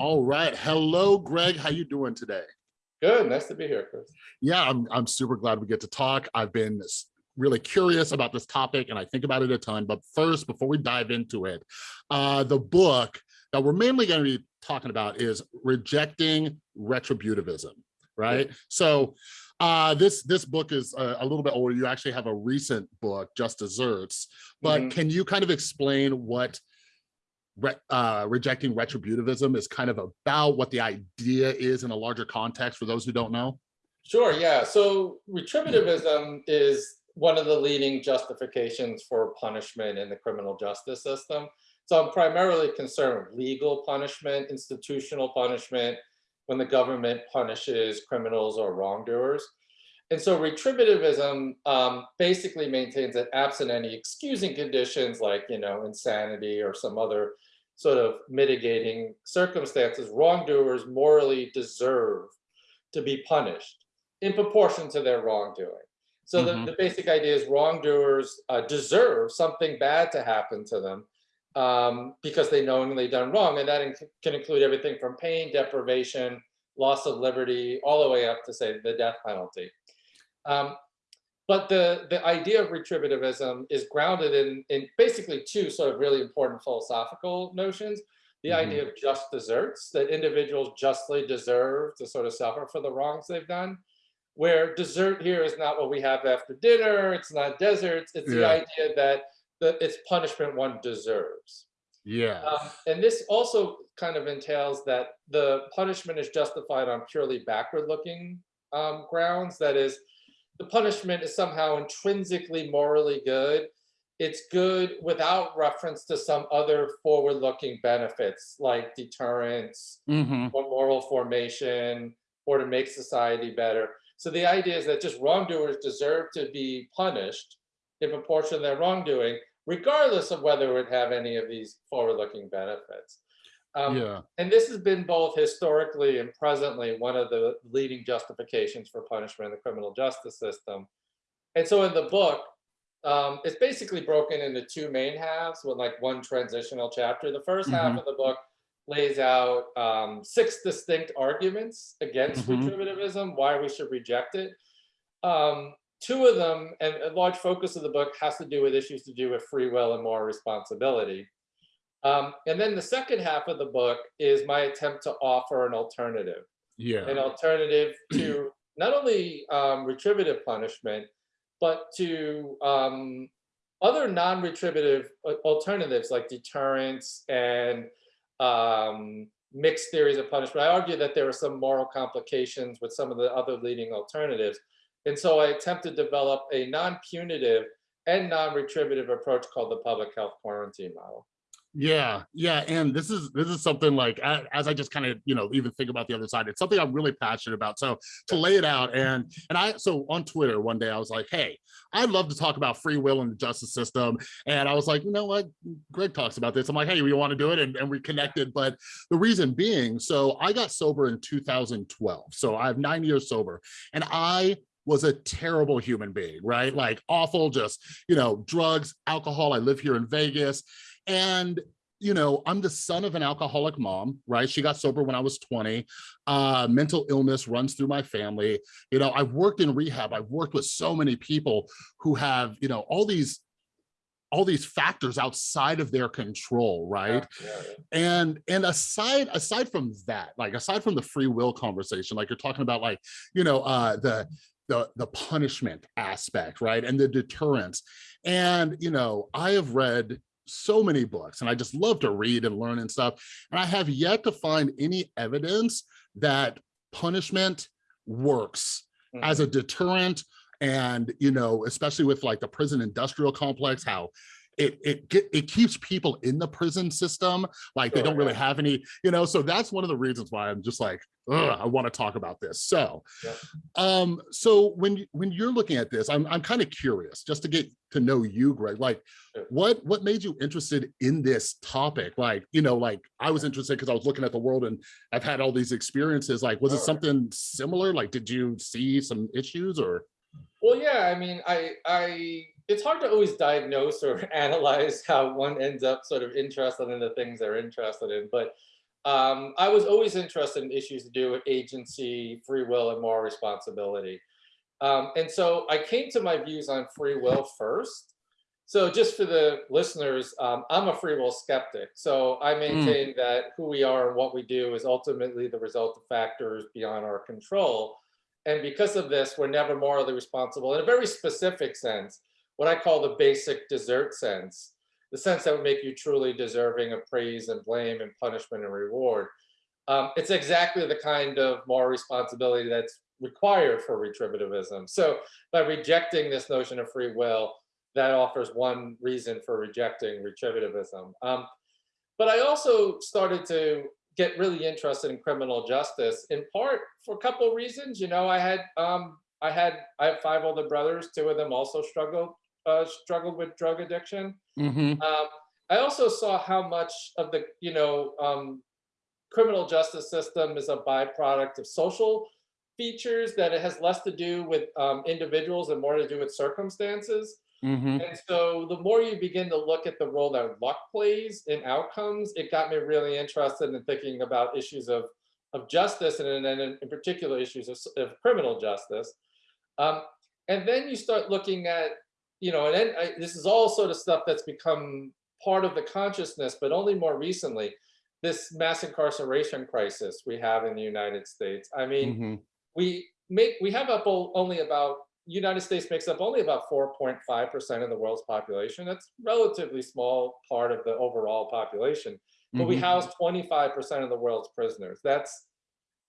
All right. Hello, Gregg. How you doing today? Good. Nice to be here, Chris. Yeah, I'm, I'm super glad we get to talk. I've been really curious about this topic and I think about it a ton. But first, before we dive into it, uh, the book that we're mainly going to be talking about is Rejecting Retributivism, right? So uh, this this book is a, a, little bit older. You actually have a recent book, Just Deserts. But mm -hmm. can you kind of explain what re, uh, rejecting retributivism is kind of about what the idea is in a larger context for those who don't know? Sure, yeah. So retributivism is one of the leading justifications for punishment in the criminal justice system. So I'm primarily concerned with legal punishment, institutional punishment, when the government punishes criminals or wrongdoers. And so retributivism um, basically maintains that absent any excusing conditions like, you know, insanity or some other sort of mitigating circumstances, wrongdoers morally deserve to be punished in proportion to their wrongdoing. So mm -hmm. the, mm-hmm. the basic idea is wrongdoers uh, deserve something bad to happen to them um, because they knowingly done wrong. And that inc can include everything from pain, deprivation, loss of liberty, all the way up to say the death penalty. Um, but the, the idea of retributivism is grounded in, in basically two sort of really important philosophical notions. The mm -hmm. idea of just deserts, that individuals justly deserve to sort of suffer for the wrongs they've done, where desert here is not what we have after dinner, it's not desserts, it's yeah. the idea that the, it's punishment one deserves. Yeah. Um, and this also kind of entails that the punishment is justified on purely backward looking um, grounds. That is, the punishment is somehow intrinsically morally good. It's good without reference to some other forward-looking benefits like deterrence mm -hmm. or moral formation or to make society better. So the idea is that just wrongdoers deserve to be punished in proportion to their wrongdoing, regardless of whether it would have any of these forward-looking benefits. Um, yeah. And this has been both historically and presently one of the leading justifications for punishment in the criminal justice system. And so in the book, um, it's basically broken into two main halves with like one transitional chapter. The 1st mm -hmm. half mm-hmm. of the book lays out um, six distinct arguments against mm -hmm. retributivism, why we should reject it. Um, two of them, and a large focus of the book has to do with issues to do with free will and moral responsibility. Um, and then the second half of the book is my attempt to offer an alternative. Yeah. An alternative to not only um, retributive punishment, but to um, other non-retributive uh, alternatives like deterrence and um, mixed theories of punishment. I argue that there are some moral complications with some of the other leading alternatives. And so I attempt to develop a non-punitive and non-retributive approach called the public health quarantine model. Yeah, yeah, and this is this is something like as I just kind of you know even think about the other side, it's something I'm really passionate about. So to lay it out and and I so on Twitter one day I was like, hey, I'd love to talk about free will and the justice system, and I was like, you know what, Gregg talks about this. I'm like, hey, we want to do it, and, and we connected. But the reason being, so I got sober in 2012, so I have nine years sober, and I was a terrible human being, right? Like awful, just, you know, drugs, alcohol. I live here in Vegas. And you know, I'm the son of an alcoholic mom, right? She got sober when I was 20. Uh, mental illness runs through my family. You know, I've worked in rehab. I've worked with so many people who have, you know, all these all these factors outside of their control right yeah, yeah, yeah. and and aside aside from that like aside from the free will conversation like you're talking about like you know uh the the the punishment aspect right and the deterrence and you know i have read so many books and I just love to read and learn and stuff. And I have yet to find any evidence that punishment works mm -hmm. as a mm-hmm. deterrent and, you know, especially with like the prison industrial complex, how it it get, it keeps people in the prison system like they don't really have any you know so that's one of the reasons why i'm just like I want to talk about this so yeah. um so when when you're looking at this i'm i'm kind of curious just to get to know you gregg like yeah. what what made you interested in this topic like you know like i was interested because i was looking at the world and i've had all these experiences like was all it something right. similar like did you see some issues or well yeah i mean i i it's hard to always diagnose or analyze how one ends up sort of interested in the things they're interested in. But um, I was always interested in issues to do with agency, free will, and moral responsibility. Um, and so I came to my views on free will first. So just for the listeners, um, I'm a free will skeptic. So I maintain that who we are and what we do is ultimately the result of factors beyond our control. And because of this, we're never morally responsible in a very specific sense, what I call the basic desert sense, the sense that would make you truly deserving of praise and blame and punishment and reward. Um, it's exactly the kind of moral responsibility that's required for retributivism. So by rejecting this notion of free will, that offers one reason for rejecting retributivism. Um, but I also started to get really interested in criminal justice, in part for a couple of reasons. You know, I had um, I had I have five older brothers. Two of them also struggled uh, struggled with drug addiction. Mhm. Um, I also saw how much of the you know um, criminal justice system is a byproduct of social features that it has less to do with um, individuals and more to do with circumstances. Mhm. And so the more you begin to look at the role that luck plays in outcomes, it got me really interested in thinking about issues of, of justice and in, in particular issues of, of criminal justice. Um, and then you start looking at, you know, and then I, this is all sort of stuff that's become part of the consciousness, but only more recently, this mass incarceration crisis we have in the United States. I mean, Mhm. we make we have up only about United States makes up only about 4.5% of the world's population. That's relatively small part of the overall population. But we Mhm. house 25% of the world's prisoners. That's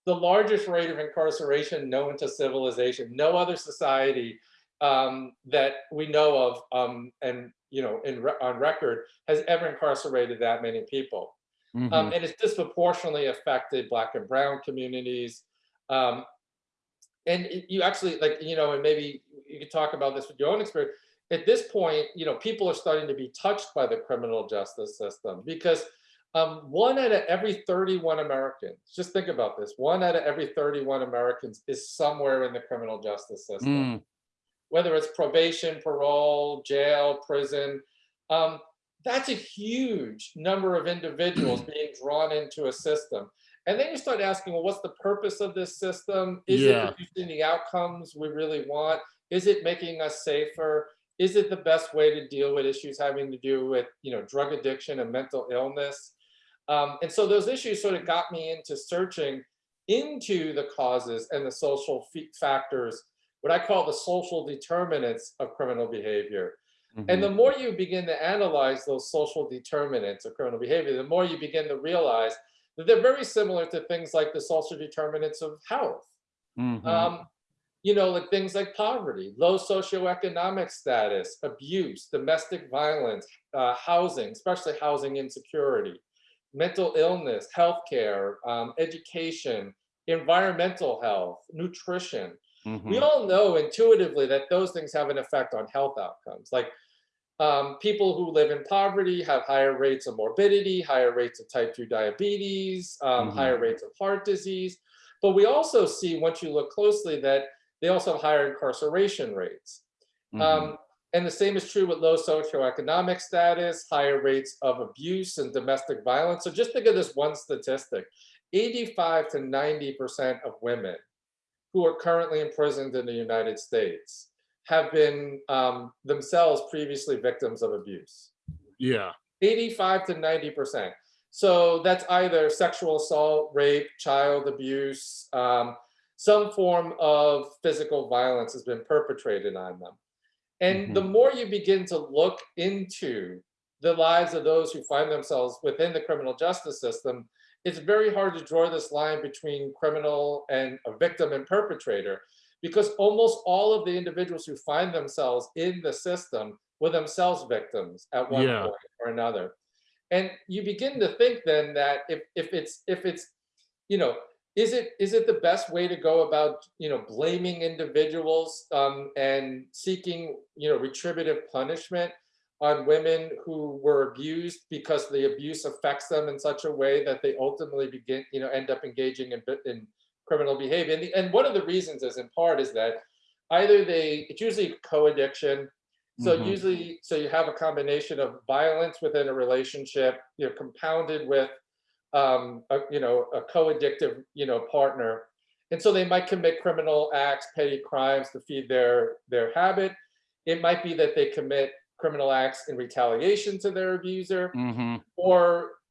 the largest rate of incarceration known to civilization. No other society um, that we know of um, and you know in re- on record has ever incarcerated that many people. Um, Mhm. and it's disproportionately affected Black and Brown communities. Um, and it- you actually like you know and maybe you could talk about this with your own experience at this point you know people are starting to be touched by the criminal justice system because um, one out of every 31 americans just think about this one out of every 31 americans is somewhere in the criminal justice system Mm. Whether it's probation parole jail prison um, that's a huge number of individuals being drawn into a system and then you start asking, well, what's the purpose of this system? Is Yeah. it producing the outcomes we really want? Is it making us safer? Is it the best way to deal with issues having to do with, you know, drug addiction and mental illness? Um, and so those issues sort of got me into searching into the causes and the social factors, what I call the social determinants of criminal behavior. And Mhm. the more you begin to analyze those social determinants of criminal behavior, the more you begin to realize that they're very similar to things like the social determinants of health. Mhm. Um, you know, like things like poverty, low socioeconomic status, abuse, domestic violence, uh, housing, especially housing insecurity, mental illness, healthcare, um, education, environmental health, nutrition. We Mhm. all know intuitively that those things have an effect on health outcomes. Like um, people who live in poverty have higher rates of morbidity, higher rates of type 2 diabetes, um, Mhm. higher rates of heart disease. But we also see, once you look closely, that they also have higher incarceration rates. Mhm. Um, and the same is true with low socioeconomic status, higher rates of abuse and domestic violence. So just think of this one statistic 85 to 90% of women who are currently imprisoned in the United States have been um, themselves previously victims of abuse. Yeah. 85 to 90%. So that's either sexual assault, rape, child abuse, um, some form of physical violence has been perpetrated on them. And the more you begin to look into the lives of those who find themselves within the criminal justice system, it's very hard to draw this line between criminal and a victim and perpetrator because almost all of the individuals who find themselves in the system were themselves victims at one Yeah. point or another. And you begin to think then that if, if it's if it's you know is it is it the best way to go about you know blaming individuals um, and seeking you know retributive punishment on women who were abused because the abuse affects them in such a way that they ultimately begin you know end up engaging in, in criminal behavior and, the, and one of the reasons is in part is that either they it's usually co-addiction so Mhm. usually so you have a combination of violence within a relationship you know compounded with um, a, you know, a co-addictive, you know, partner. And so they might commit criminal acts, petty crimes to feed their, their habit. It might be that they commit criminal acts in retaliation to their abuser, hmm or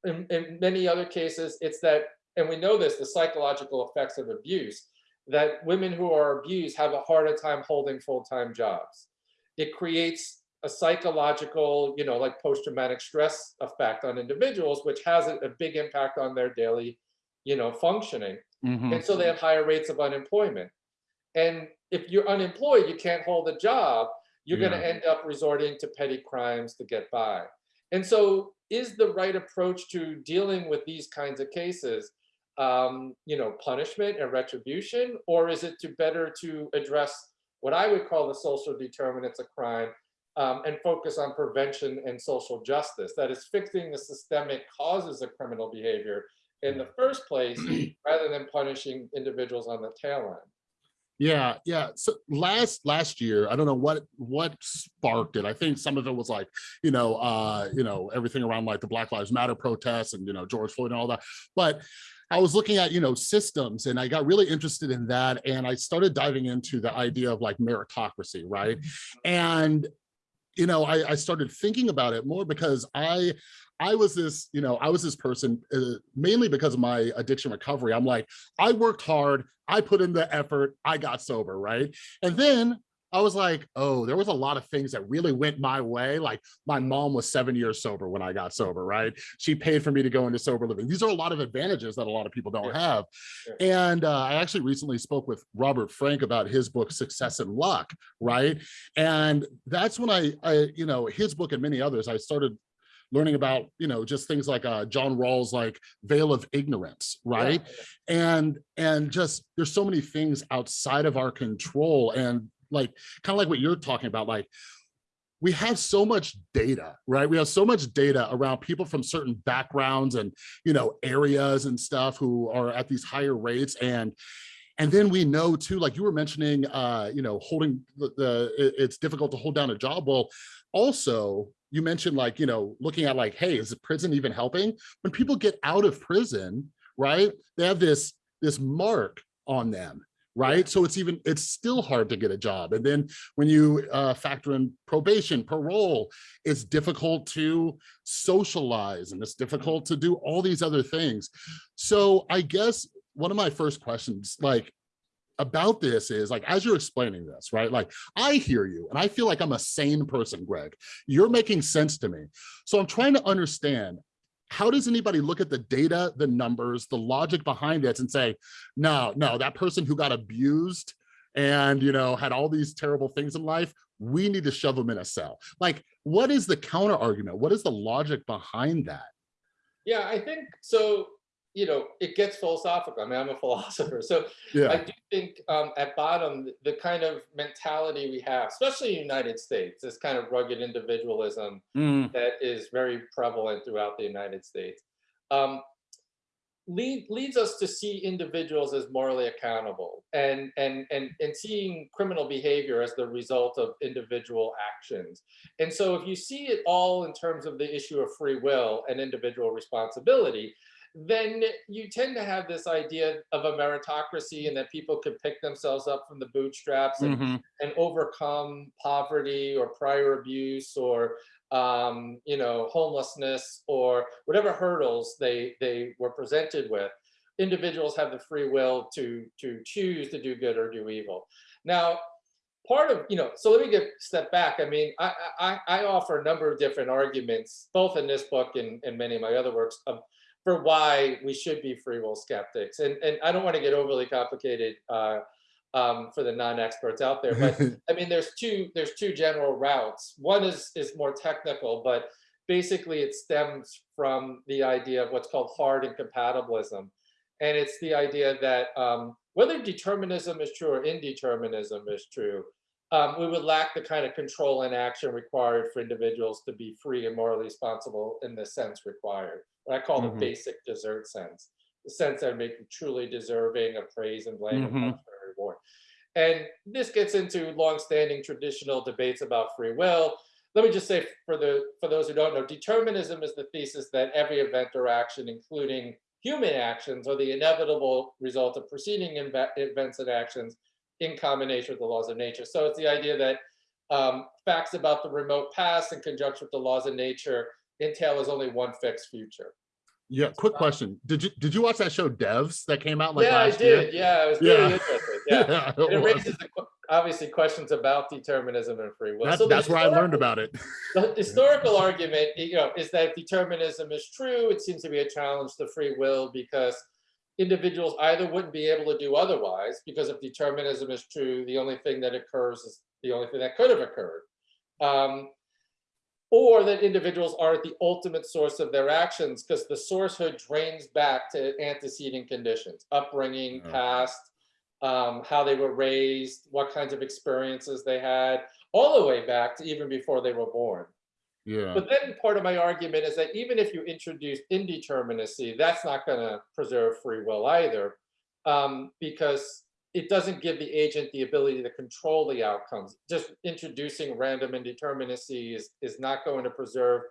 in, in many other cases, it's that, and we know this, the psychological effects of abuse, that women who are abused have a harder time holding full-time jobs. It creates a psychological, you know, like post-traumatic stress effect on individuals, which has a, a big impact on their daily, you know, functioning. hmm And so they have higher rates of unemployment. And if you're unemployed, you can't hold a job, you're going to end up resorting to petty crimes to get by. And so is the right approach to dealing with these kinds of cases, um, you know, punishment and retribution, or is it to better to address what I would call the social determinants of crime um, and focus on prevention and social justice? That is fixing the systemic causes of criminal behavior in the first place, rather than punishing individuals on the tail end. Yeah, yeah. So last last year, I don't know what what sparked it. I think some of it was like, you know, uh, you know, everything around like the Black Lives Matter protests and you know George Floyd and all that. But I was looking at you know systems, and I got really interested in that, and I started diving into the idea of like meritocracy, right? And you know, I, I started thinking about it more because I I was this, you know, I was this person uh, mainly because of my addiction recovery. I'm like, I worked hard, I put in the effort, I got sober, right? And then I was like, oh, there was a lot of things that really went my way. Like my mom was seven years sober when I got sober, right? She paid for me to go into sober living. These are a lot of advantages that a lot of people don't have. And uh, I actually recently spoke with Robert Frank about his book, Success and Luck, right? And that's when I, I, you know, his book and many others, I started learning about, you know, just things like uh, John Rawls, like veil of ignorance, right? and and just there's so many things outside of our control and like kind of like what you're talking about like we have so much data right? We have so much data around people from certain backgrounds and you know areas and stuff who are at these higher rates and and then we know too like you were mentioning uh you know holding the, the it's difficult to hold down a job. Well also you mentioned like you know looking at like hey is the prison even helping? When people get out of prison right they have this this mark on them right? So it's even it's still hard to get a job. And then when you uh, factor in probation parole it's difficult to socialize and it's difficult to do all these other things. So i guess one of my first questions like about this is like as you're explaining this right like i hear you and i feel like i'm a sane person gregg. You're making sense to me. So i'm trying to understand how does anybody look at the data the numbers the logic behind it and say no no that person who got abused and you know had all these terrible things in life we need to shove them in a cell. Like what is the counter argument? What is the logic behind that? Yeah, I think so. You know, it gets philosophical. I mean, I'm a philosopher, so I do think um, at bottom the, the kind of mentality we have, especially in the United States, this kind of rugged individualism Mm, that is very prevalent throughout the United States, um, lead, leads us to see individuals as morally accountable and, and, and, and seeing criminal behavior as the result of individual actions. And so if you see it all in terms of the issue of free will and individual responsibility, then you tend to have this idea of a meritocracy and that people could pick themselves up from the bootstraps and mhm, and overcome poverty or prior abuse or um, you know homelessness or whatever hurdles they they were presented with. Individuals have the free will to to choose to do good or do evil. Now part of you know so let me get step back. I mean i i, I offer a number of different arguments both in this book and, and many of my other works of, for why we should be free will skeptics and and i don't want to get overly complicated uh, um, for the non-experts out there but I mean, there's two there's two general routes. One is is more technical, but basically it stems from the idea of what's called hard incompatibilism, and it's the idea that um, whether determinism is true or indeterminism is true, um, we would lack the kind of control and action required for individuals to be free and morally responsible in the sense required. What I call Mhm. the basic desert sense, the sense that make you truly deserving of praise and blame and Mhm. punishment and reward. And this gets into longstanding traditional debates about free will. Let me just say for the for those who don't know, determinism is the thesis that every event or action, including human actions are the inevitable result of preceding events and actions in combination with the laws of nature. So it's the idea that um, facts about the remote past in conjunction with the laws of nature entail as only one fixed future. Yeah, quick question. Did you did you watch that show Devs that came out like yeah, I last year? did. Yeah, it was Yeah. interesting. Yeah. it it raises the, obviously questions about determinism and free will. That's, So that's where I learned about it. The historical argument, you know, is that if determinism is true, it seems to be a challenge to free will because individuals either wouldn't be able to do otherwise, because if determinism is true, the only thing that occurs is the only thing that could have occurred. Um, or that individuals are the ultimate source of their actions because the sourcehood drains back to antecedent conditions, upbringing, past, um, how they were raised, what kinds of experiences they had, all the way back to even before they were born. Yeah. But then part of my argument is that even if you introduce indeterminacy, that's not going to preserve free will either, um, because it doesn't give the agent the ability to control the outcomes. Just introducing random indeterminacy is, is not going to preserve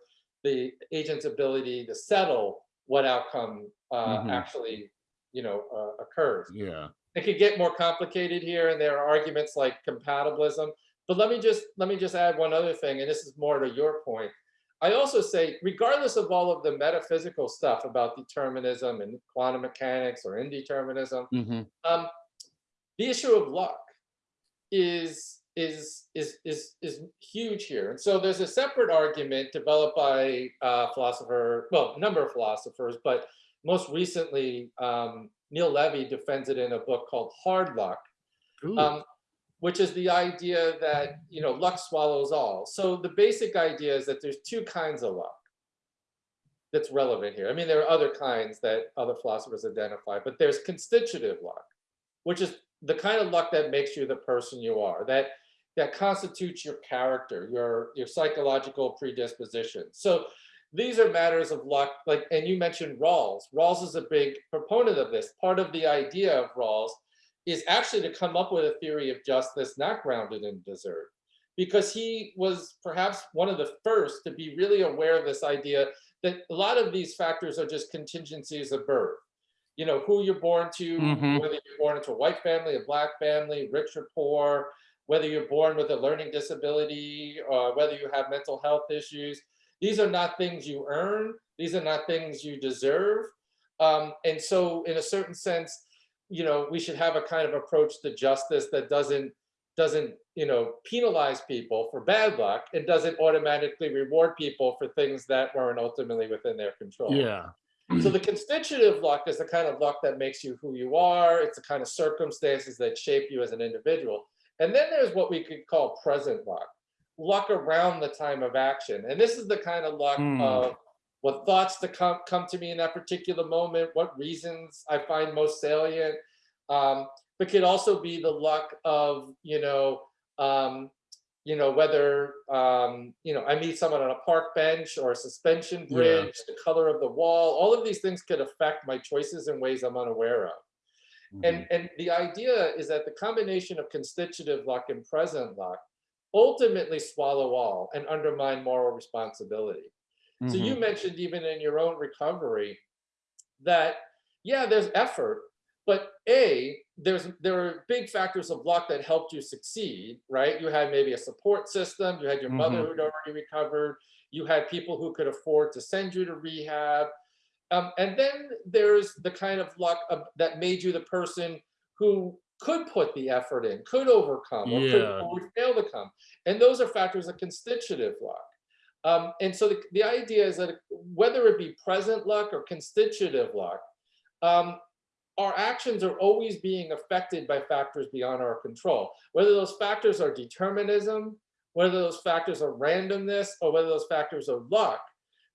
the agent's ability to settle what outcome uh, Mhm. actually, you know, uh, occurs Yeah. it could get more complicated here and there are arguments like compatibilism but let me just let me just add one other thing and this is more to your point i also say regardless of all of the metaphysical stuff about determinism and quantum mechanics or indeterminism hmm um, the issue of luck is is is is is huge here and so there's a separate argument developed by uh philosopher well a number of philosophers but most recently um neil levy defends it in a book called hard luck um, which is the idea that you know luck swallows all. So the basic idea is that there's two kinds of luck that's relevant here. I mean, there are other kinds that other philosophers identify, but there's constitutive luck, which is the kind of luck that makes you the person you are, that that constitutes your character, your your psychological predisposition. So these are matters of luck, like, and you mentioned Rawls. Rawls is a big proponent of this. Part of the idea of Rawls is actually to come up with a theory of justice not grounded in desert because he was perhaps one of the first to be really aware of this idea that a lot of these factors are just contingencies of birth you know who you're born to Mhm. whether you're born into a white family a black family rich or poor whether you're born with a learning disability or whether you have mental health issues these are not things you earn these are not things you deserve um, and so in a certain sense you know, we should have a kind of approach to justice that doesn't doesn't you know penalize people for bad luck and doesn't automatically reward people for things that weren't ultimately within their control. Yeah. So the constitutive luck is the kind of luck that makes you who you are. It's the kind of circumstances that shape you as an individual. And then there's what we could call present luck, luck around the time of action. And this is the kind of luck Hmm. of what thoughts to come come to me in that particular moment, what reasons I find most salient. Um, but could also be the luck of you know um, you know whether um, you know I meet someone on a park bench or a suspension Yeah. bridge, the color of the wall. All of these things could affect my choices in ways I'm unaware of. Mhm. And and the idea is that the combination of constitutive luck and present luck ultimately swallow all and undermine moral responsibility. So Mhm. you mentioned even in your own recovery that yeah, there's effort, but a there's there are big factors of luck that helped you succeed, right? You had maybe a support system, you had your mother Mhm. who'd already recovered, you had people who could afford to send you to rehab. Um, and then there's the kind of luck of, that made you the person who could put the effort in, could overcome, or, could, or fail to come. And those are factors of constitutive luck. Um, and so the, the idea is that whether it be present luck or constitutive luck, um, our actions are always being affected by factors beyond our control. Whether those factors are determinism, whether those factors are randomness, or whether those factors are luck,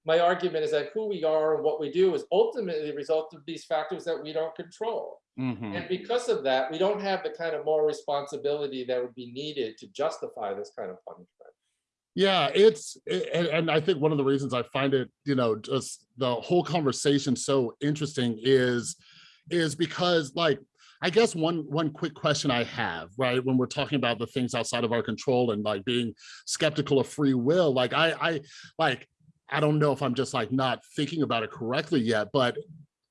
my argument is that who we are and what we do is ultimately the result of these factors that we don't control. Mhm. And because of that, we don't have the kind of moral responsibility that would be needed to justify this kind of punishment. Yeah, it's and, and I think one of the reasons I find it, you know, just the whole conversation so interesting is is because like I guess one one quick question I have, right, when we're talking about the things outside of our control and like being skeptical of free will, like I I like I don't know if I'm just like not thinking about it correctly yet, but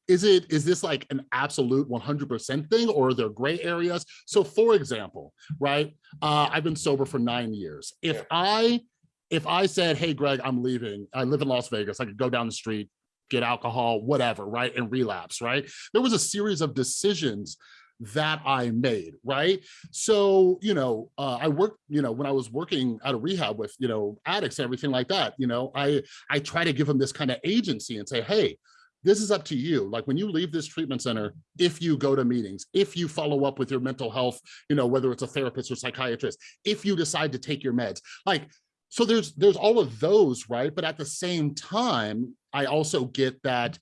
is it, is this like an absolute 100% thing or are there gray areas? So for example, right, uh, I've been sober for nine years. If Yeah. I, if I said, hey, Gregg, I'm leaving, I live in Las Vegas, I could go down the street, get alcohol, whatever, right, and relapse, right? There was a series of decisions that I made, right? So, you know, uh, I worked, you know, when I was working out of rehab with, you know, addicts and everything like that, you know, I, I try to give them this kind of agency and say, hey, this is up to you. Like when you leave this treatment center, if you go to meetings, if you follow up with your mental health, you know, whether it's a therapist or psychiatrist, if you decide to take your meds, like, so there's, there's all of those, right? But at the same time, I also get that,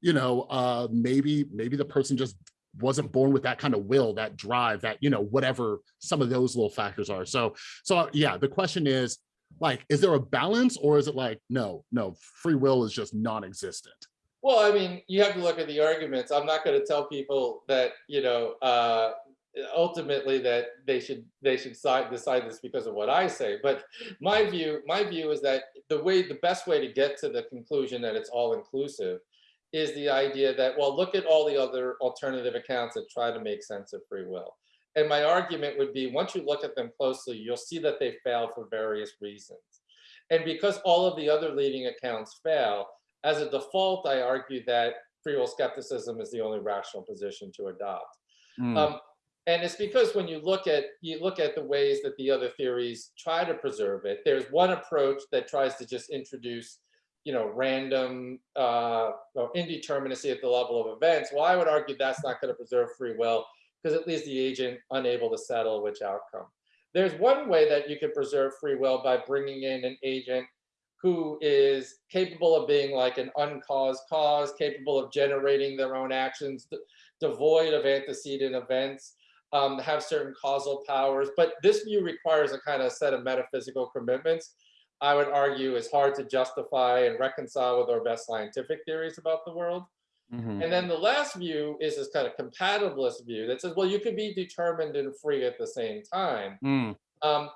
you know, uh, maybe, maybe the person just wasn't born with that kind of will, that drive, that, you know, whatever some of those little factors are. So, so yeah, the question is like, is there a balance or is it like, no, no, free will is just non-existent? Well, I mean, you have to look at the arguments. I'm not going to tell people that, you know, uh, ultimately that they should they should decide decide this because of what I say. But my view, my view is that the way the best way to get to the conclusion that it's all inclusive is the idea that, well, look at all the other alternative accounts that try to make sense of free will. And my argument would be, once you look at them closely, you'll see that they fail for various reasons. And because all of the other leading accounts fail, as a default, I argue that free will skepticism is the only rational position to adopt. Mm, Um, and it's because when you look at you look at the ways that the other theories try to preserve it, there's one approach that tries to just introduce, you know, random uh, or indeterminacy at the level of events. Well, I would argue that's not going to preserve free will because it leaves the agent unable to settle which outcome. There's one way that you can preserve free will by bringing in an agent who is capable of being like an uncaused cause, capable of generating their own actions, devoid of antecedent events, um, have certain causal powers. But this view requires a kind of set of metaphysical commitments. I would argue is hard to justify and reconcile with our best scientific theories about the world. mhm, And then the last view is this kind of compatibilist view that says, well, you could be determined and free at the same time. mm, Um,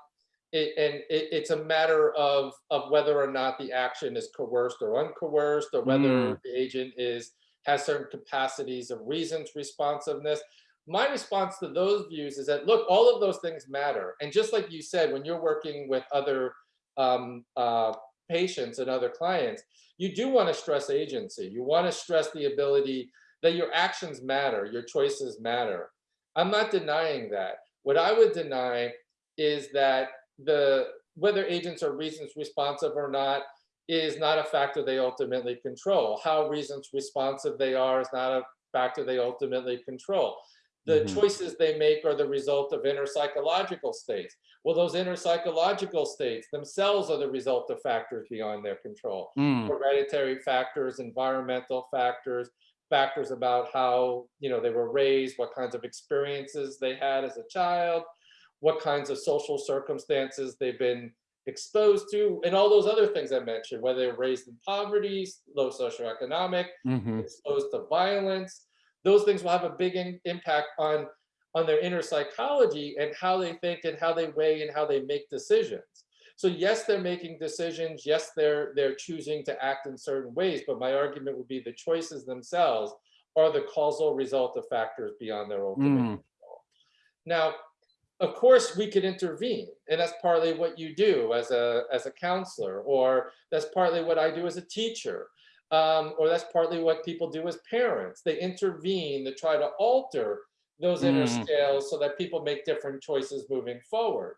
it, and it, it's a matter of, of whether or not the action is coerced or uncoerced, or whether Mm. the agent is has certain capacities of reasons responsiveness. My response to those views is that look, all of those things matter. And just like you said, when you're working with other um, uh, patients and other clients, you do want to stress agency. You want to stress the ability that your actions matter, your choices matter. I'm not denying that. What I would deny is that the whether agents are reasons responsive or not is not a factor they ultimately control. How reasons responsive they are is not a factor they ultimately control. The Mhm. choices they make are the result of inner psychological states. Well, those inner psychological states themselves are the result of factors beyond their control mm, hereditary factors, environmental factors, factors about how you know they were raised, what kinds of experiences they had as a child, what kinds of social circumstances they've been exposed to, and all those other things I mentioned, whether they're raised in poverty, low socioeconomic, mhm, exposed to violence. Those things will have a big in- impact on on their inner psychology and how they think and how they weigh and how they make decisions. So yes, they're making decisions. Yes, they're they're choosing to act in certain ways. But my argument would be the choices themselves are the causal result of factors beyond their own mm, control. Now, of course, we could intervene, and that's partly what you do as a as a counselor, or that's partly what I do as a teacher, um, or that's partly what people do as parents. They intervene to try to alter those inner Mm. scales so that people make different choices moving forward.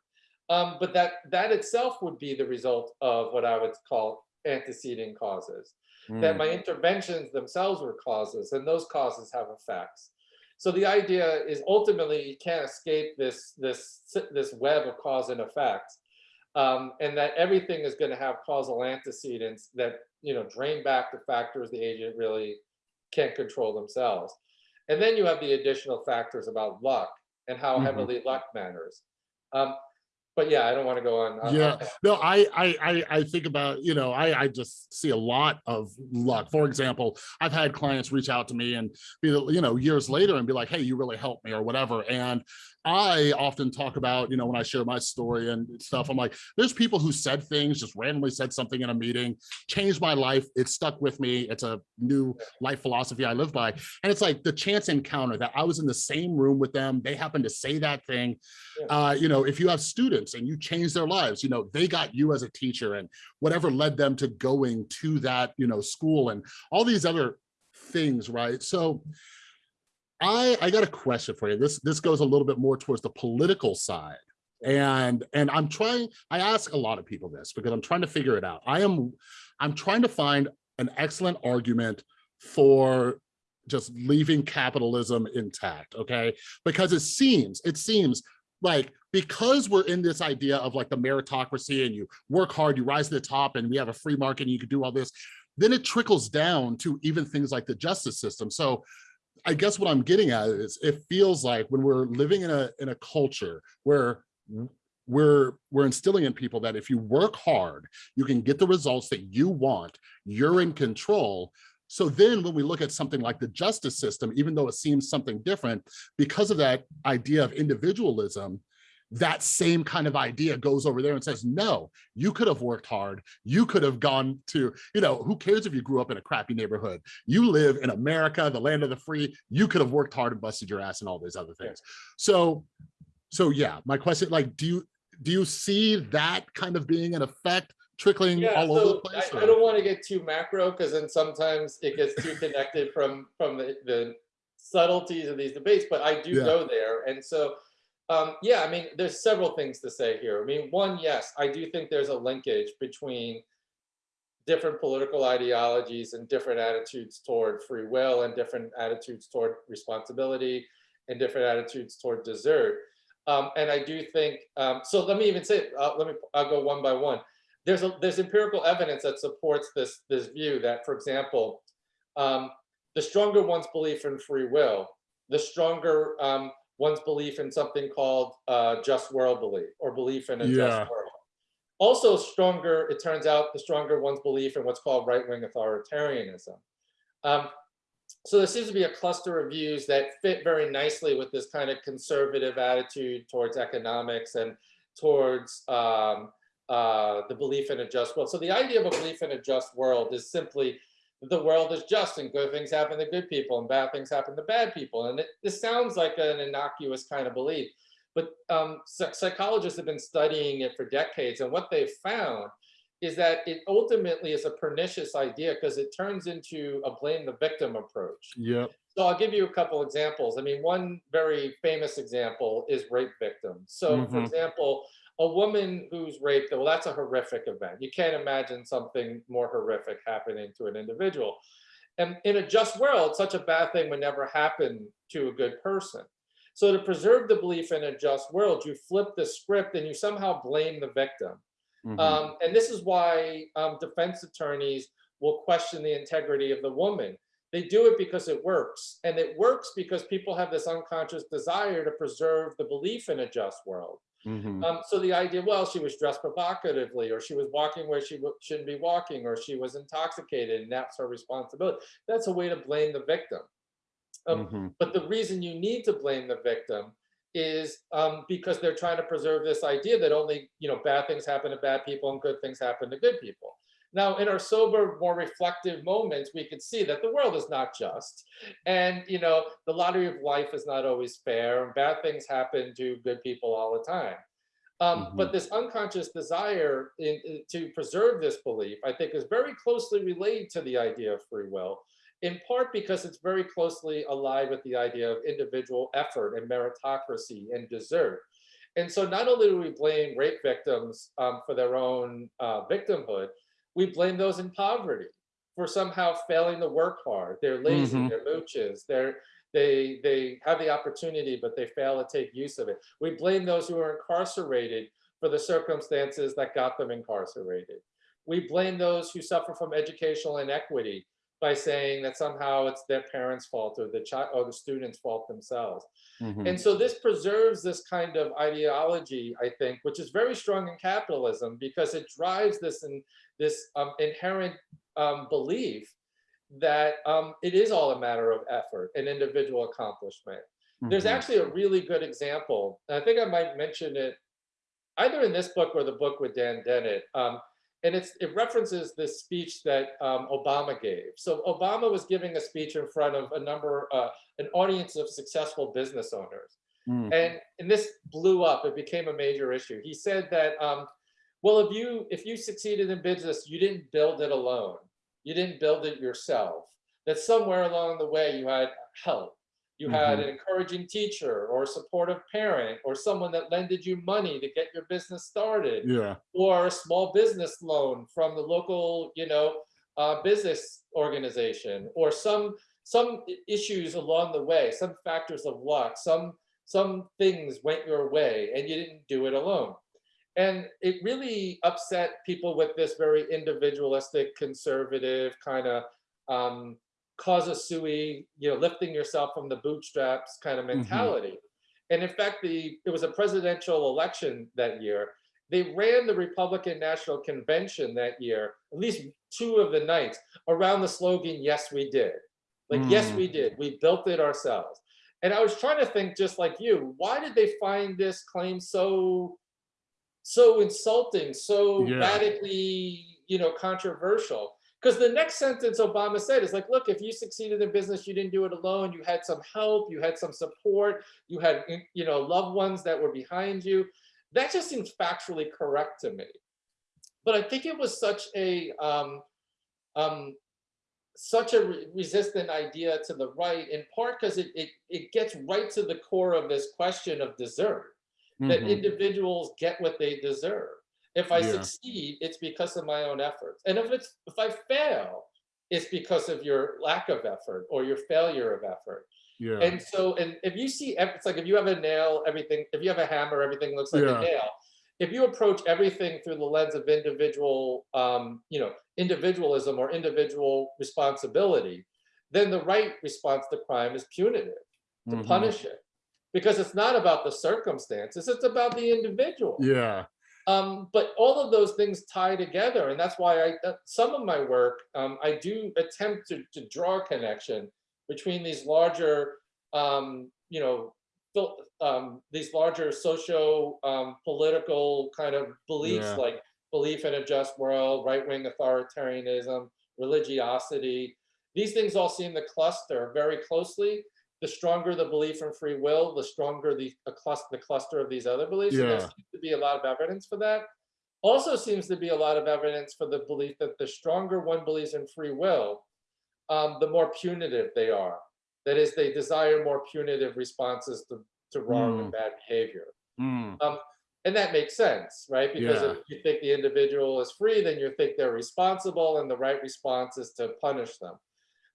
Um, but that that itself would be the result of what I would call antecedent causes that mm, my interventions themselves were causes and those causes have effects. So the idea is ultimately you can't escape this this this web of cause and effect, um, and that everything is going to have causal antecedents that you know drain back the factors the agent really can't control themselves. And then you have the additional factors about luck and how Mhm. heavily luck matters. Um, but yeah, I don't want to go on. on- Yeah. No, I, I, I, I think about, you know, I, I just see a lot of luck. For example, I've had clients reach out to me and be, you know, years later and be like, hey, you really helped me or whatever. And I often talk about, you know, when I share my story and stuff, I'm like, there's people who said things, just randomly said something in a meeting, changed my life. It stuck with me. It's a new life philosophy I live by. And it's like the chance encounter that I was in the same room with them. They happened to say that thing. Yeah. Uh, you know, if you have students and you change their lives, you know, they got you as a teacher and whatever led them to going to that, you know, school and all these other things, right? So I, I got a question for you. This, this goes a little bit more towards the political side. And, and I'm trying, I ask a lot of people this because I'm trying to figure it out. I am, I'm trying to find an excellent argument for just leaving capitalism intact, okay? Because it seems, it seems like because we're in this idea of like the meritocracy and you work hard, you rise to the top and we have a free market and you can do all this, then it trickles down to even things like the justice system. So I guess what I'm getting at is it feels like when we're living in a in a culture where we're we're instilling in people that if you work hard, you can get the results that you want, you're in control. So then when we look at something like the justice system, even though it seems something different, because of that idea of individualism, that same kind of idea goes over there and says, no, you could have worked hard. You could have gone to, you know, who cares if you grew up in a crappy neighborhood? You live in America, the land of the free. You could have worked hard and busted your ass and all these other things. So, so yeah, my question, like, do you, do you see that kind of being an effect trickling Yeah, all over the place? I, I don't want to get too macro because then sometimes it gets too connected from from the, the subtleties of these debates, but I do Yeah. go there. And so um, yeah, I mean, there's several things to say here. I mean, one, yes, I do think there's a linkage between different political ideologies and different attitudes toward free will and different attitudes toward responsibility and different attitudes toward desert. Um, and I do think, um, so let me even say, uh, let me, I'll go one by one. There's a, there's empirical evidence that supports this, this view that, for example, um, the stronger one's belief in free will, the stronger um, one's belief in something called uh, just world belief or belief in a Yeah. just world. Also stronger, it turns out, the stronger one's belief in what's called right-wing authoritarianism. Um, so there seems to be a cluster of views that fit very nicely with this kind of conservative attitude towards economics and towards um, uh, the belief in a just world. So the idea of a belief in a just world is simply the world is just and good things happen to good people and bad things happen to bad people. And it, this sounds like an innocuous kind of belief, but um, psychologists have been studying it for decades. And what they've found is that it ultimately is a pernicious idea because it turns into a blame the victim approach. Yep. So I'll give you a couple examples. I mean, one very famous example is rape victims. So for Mhm. example, a woman who's raped, well, that's a horrific event. You can't imagine something more horrific happening to an individual. And in a just world, such a bad thing would never happen to a good person. So to preserve the belief in a just world, you flip the script and you somehow blame the victim. Mhm. Um, and this is why um, defense attorneys will question the integrity of the woman. They do it because it works. And it works because people have this unconscious desire to preserve the belief in a just world. Mhm. Um, so the idea, well, she was dressed provocatively, or she was walking where she shouldn't be walking, or she was intoxicated, and that's her responsibility. That's a way to blame the victim. Um, Mhm. but the reason you need to blame the victim is um, because they're trying to preserve this idea that only you know bad things happen to bad people and good things happen to good people. Now, in our sober, more reflective moments, we can see that the world is not just, and you know the lottery of life is not always fair, and bad things happen to good people all the time. Um, But this unconscious desire in, in- to preserve this belief, I think, is very closely related to the idea of free will in part because it's very closely allied with the idea of individual effort and meritocracy and desert. And so not only do we blame rape victims um, for their own uh, victimhood, we blame those in poverty for somehow failing to work hard. They're lazy, Mhm. they're mooches, they're they they have the opportunity, but they fail to take use of it. We blame those who are incarcerated for the circumstances that got them incarcerated. We blame those who suffer from educational inequity by saying that somehow it's their parents' fault or the child or the student's fault themselves. Mhm. And so this preserves this kind of ideology, I think, which is very strong in capitalism because it drives this and this um, inherent um, belief that um, it is all a matter of effort and individual accomplishment. There's Mhm. actually a really good example. and I think I might mention it either in this book or the book with Dan Dennett. Um, and it's, it references this speech that um, Obama gave. So Obama was giving a speech in front of a number, uh, an audience of successful business owners. Mm. And, and this blew up, it became a major issue. He said that, um, well, if you, if you succeeded in business, you didn't build it alone. You didn't build it yourself. That somewhere along the way you had help. You had an encouraging teacher or a supportive parent or someone that lended you money to get your business started Yeah. or a small business loan from the local, you know, uh, business organization, or some some issues along the way, some factors of luck, some some things went your way, and you didn't do it alone. And it really upset people with this very individualistic, conservative kind of um, causa sui, you know, lifting yourself from the bootstraps kind of mentality. And in fact, the it was a presidential election that year, they ran the Republican National Convention that year, at least two of the nights, around the slogan, yes, we did. Like, yes, Mm. we did. We built it ourselves. And I was trying to think just like you, why did they find this claim so, so insulting, so Yeah. radically, you know, controversial? Because the next sentence Obama said is like, look, if you succeeded in business, you didn't do it alone. You had some help, you had some support, you had, you know, loved ones that were behind you that just seems factually correct to me. But I think it was such a um, um, such a re- resistant idea to the right, in part because it, it it gets right to the core of this question of desert. That Mhm. individuals get what they deserve. If I Yeah. succeed, it's because of my own efforts, and if it's if I fail, it's because of your lack of effort or your failure of effort. Yeah. And so, and if you see, it's like if you have a nail, everything, if you have a hammer, everything looks like Yeah. a nail. If you approach everything through the lens of individual, um, you know, individualism or individual responsibility, then the right response to crime is punitive, to Mhm. punish it. Because it's not about the circumstances, it's about the individual. Yeah. Um, but all of those things tie together, and that's why I uh, some of my work um, I do attempt to to draw a connection between these larger, um, you know, um, these larger socio um, political kind of beliefs Yeah. like belief in a just world, right wing authoritarianism, religiosity. These things all seem to cluster very closely. The stronger the belief in free will, the stronger the a cluster, the cluster of these other beliefs. And there seems to be a lot of evidence for that. Also seems to be a lot of evidence for the belief that the stronger one believes in free will, um, the more punitive they are. That is, they desire more punitive responses to, to wrong and bad behavior. Mm. Um, and that makes sense, right? Because Yeah. if you think the individual is free, then you think they're responsible, and the right response is to punish them.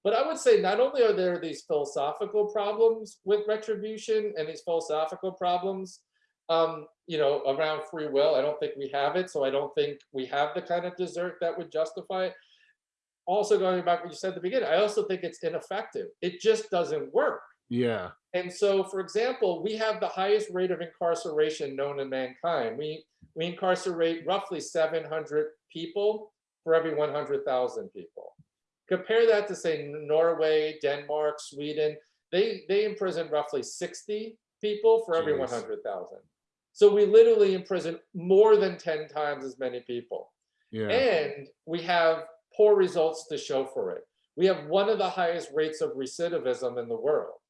But I would say not only are there these philosophical problems with retribution and these philosophical problems, um, you know, around free will. I don't think we have it, so I don't think we have the kind of desert that would justify it. Also, going back to what you said at the beginning, I also think it's ineffective. It just doesn't work. Yeah. And so, for example, we have the highest rate of incarceration known in mankind. We we incarcerate roughly 700 people for every 100,000 people. Compare that to say Norway, Denmark, Sweden. They they imprison roughly 60 people for every 100,000. So we literally imprison more than 10 times as many people. Yeah. And we have poor results to show for it. We have one of the highest rates of recidivism in the world.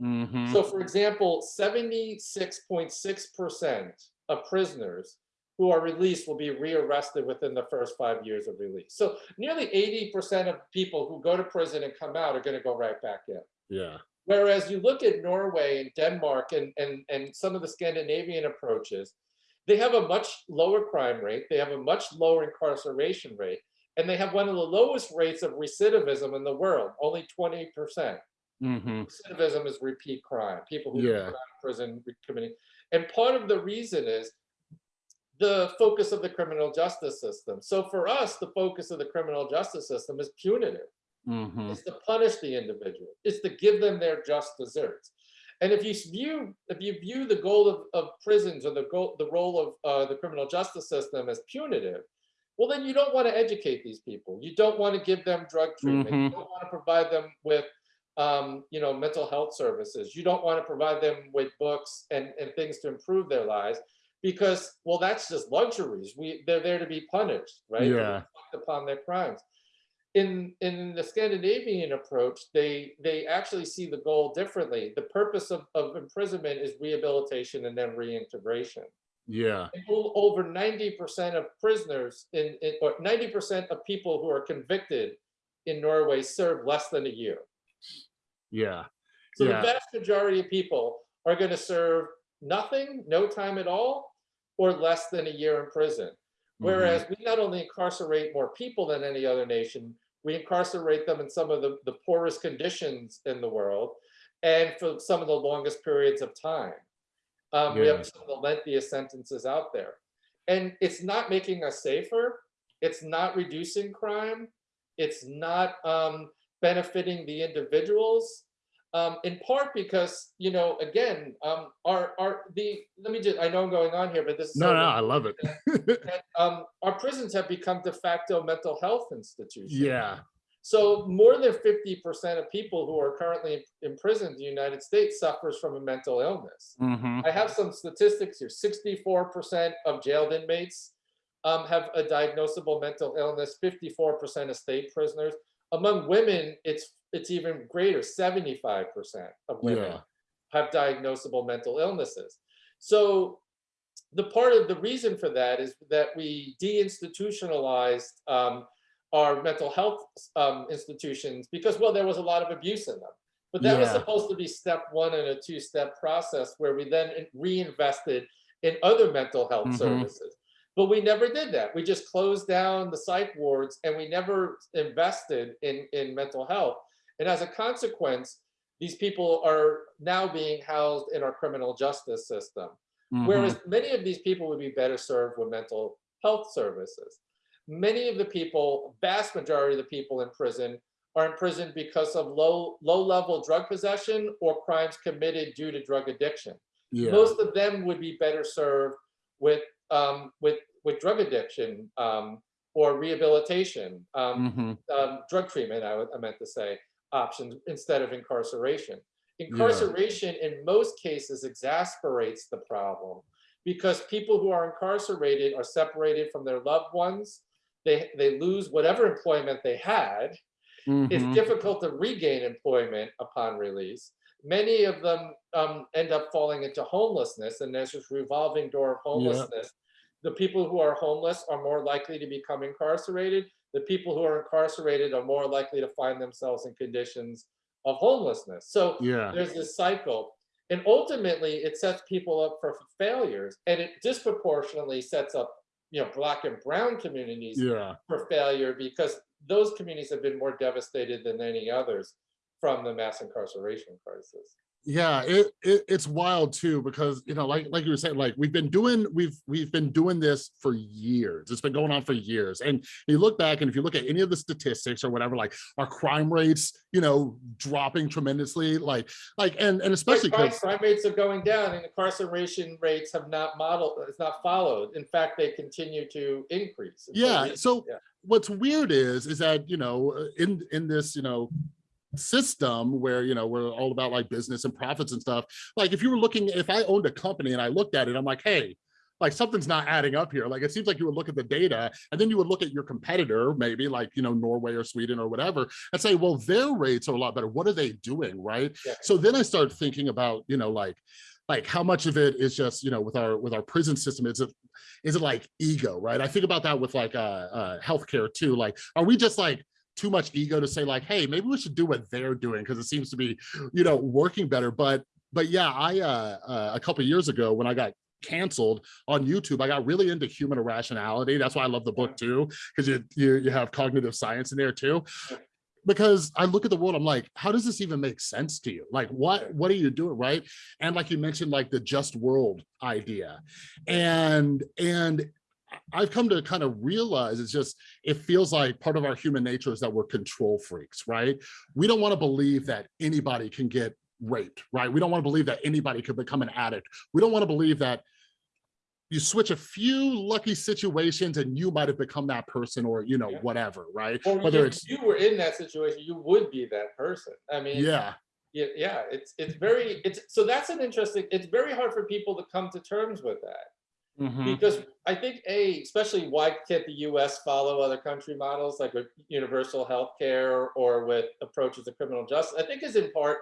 Mhm. So for example, 76.6% of prisoners who are released will be rearrested within the first five years of release. So nearly 80% of people who go to prison and come out are going to go right back in. Yeah. Whereas you look at Norway and Denmark and, and, and some of the Scandinavian approaches, they have a much lower crime rate, they have a much lower incarceration rate, and they have one of the lowest rates of recidivism in the world, only 20%. hmm Recidivism is repeat crime, people who Yeah. come out of prison committing. And part of the reason is the focus of the criminal justice system. So for us, the focus of the criminal justice system is punitive. Mhm. It's to punish the individual. It's to give them their just deserts. And if you view if you view the goal of, of prisons or the goal the role of uh, the criminal justice system as punitive, well then you don't want to educate these people. You don't want to give them drug treatment. You Mhm. don't want to provide them with um, you know mental health services. You don't want to provide them with books and, and things to improve their lives because well that's just luxuries. We they're there to be punished, right? Yeah. upon their crimes in in the Scandinavian approach, they they actually see the goal differently. The purpose of, of imprisonment is rehabilitation and then reintegration. Yeah. Over 90% of prisoners in, in or 90% of people who are convicted in Norway serve less than a year. Yeah. So Yeah. the vast majority of people are going to serve nothing, no time at all, or less than a year in prison. Whereas we not only incarcerate more people than any other nation, we incarcerate them in some of the, the poorest conditions in the world and for some of the longest periods of time. Um, we have some of the lengthiest sentences out there. And it's not making us safer. It's not reducing crime. It's not um, benefiting the individuals. Um, in part because, you know, again, um, our, our, the, let me just, I know I'm going on here, but this is. No, so no, I love it. that, um, our prisons have become de facto mental health institutions. yeah. So more than 50% of people who are currently imprisoned in the United States suffers from a mental illness. Mhm. I have some statistics here. 64% of jailed inmates um, have a diagnosable mental illness, 54% of state prisoners. Among women, it's it's even greater, 75% of women Yeah. have diagnosable mental illnesses. So the part of the reason for that is that we deinstitutionalized um, our mental health um, institutions because, well, there was a lot of abuse in them. But that was supposed to be step one in a two-step process where we then reinvested in other mental health Mhm. services. But we never did that. We just closed down the psych wards and we never invested in, in mental health. And as a consequence, these people are now being housed in our criminal justice system. Mhm. Whereas many of these people would be better served with mental health services. Many of the people, vast majority of the people in prison are in prison because of low, low level drug possession or crimes committed due to drug addiction. yeah. Most of them would be better served with, um, with, with drug addiction um, or rehabilitation. Um, Mhm. um, drug treatment, I, I meant to say, options instead of incarceration. Incarceration in most cases exasperates the problem because people who are incarcerated are separated from their loved ones. They, they lose whatever employment they had. It's Mhm. difficult to regain employment upon release. Many of them um, end up falling into homelessness, and there's this revolving door of homelessness. The people who are homeless are more likely to become incarcerated. The people who are incarcerated are more likely to find themselves in conditions of homelessness. So Yeah. there's this cycle. And ultimately, it sets people up for failures, and it disproportionately sets up, you know, black and brown communities Yeah. for failure because those communities have been more devastated than any others from the mass incarceration crisis. Yeah it, it it's wild too because you know like like you were saying like we've been doing we've we've been doing this for years it's been going on for years and you look back and if you look at any of the statistics or whatever like our crime rates you know dropping tremendously like like and and especially crime, because crime rates are going down and incarceration rates have not modeled, it's not followed. In fact, they continue to increase. Yeah so yeah. what's weird is is that you know in in this you know system where you know we're all about like business and profits and stuff like if you were looking if i owned a company and i looked at it i'm like hey like something's not adding up here. Like it seems like you would look at the data and then you would look at your competitor maybe like you know norway or sweden or whatever and say well their rates are a lot better. What are they doing? Right? Yeah. so then i start thinking about you know like like how much of it is just you know with our with our prison system is it is it like ego right? I think about that with like uh, uh healthcare too like are we just like too much ego to say like hey maybe we should do what they're doing because it seems to be you know working better. But but yeah i uh, uh a couple years ago when i got canceled on youtube i got really into human irrationality. That's why i love the book too because you, you you have cognitive science in there too. Because I look at the world, I'm like, how does this even make sense to you? Like, what what are you doing, right? And like you mentioned, like the just world idea, and and I've come to kind of realize it's just, it feels like part of our human nature is that we're control freaks, right? We don't want to believe that anybody can get raped, right? We don't want to believe that anybody could become an addict. We don't want to believe that you switch a few lucky situations and you might have become that person or, you know, Yeah. whatever, right? Or Whether if it's, you were in that situation, you would be that person. I mean, yeah, yeah, yeah, it's it's very it's so that's an interesting. It's very hard for people to come to terms with that mhm, because I think a especially why can't the U.S. follow other country models like with universal health care or with approaches to criminal justice? I think is in part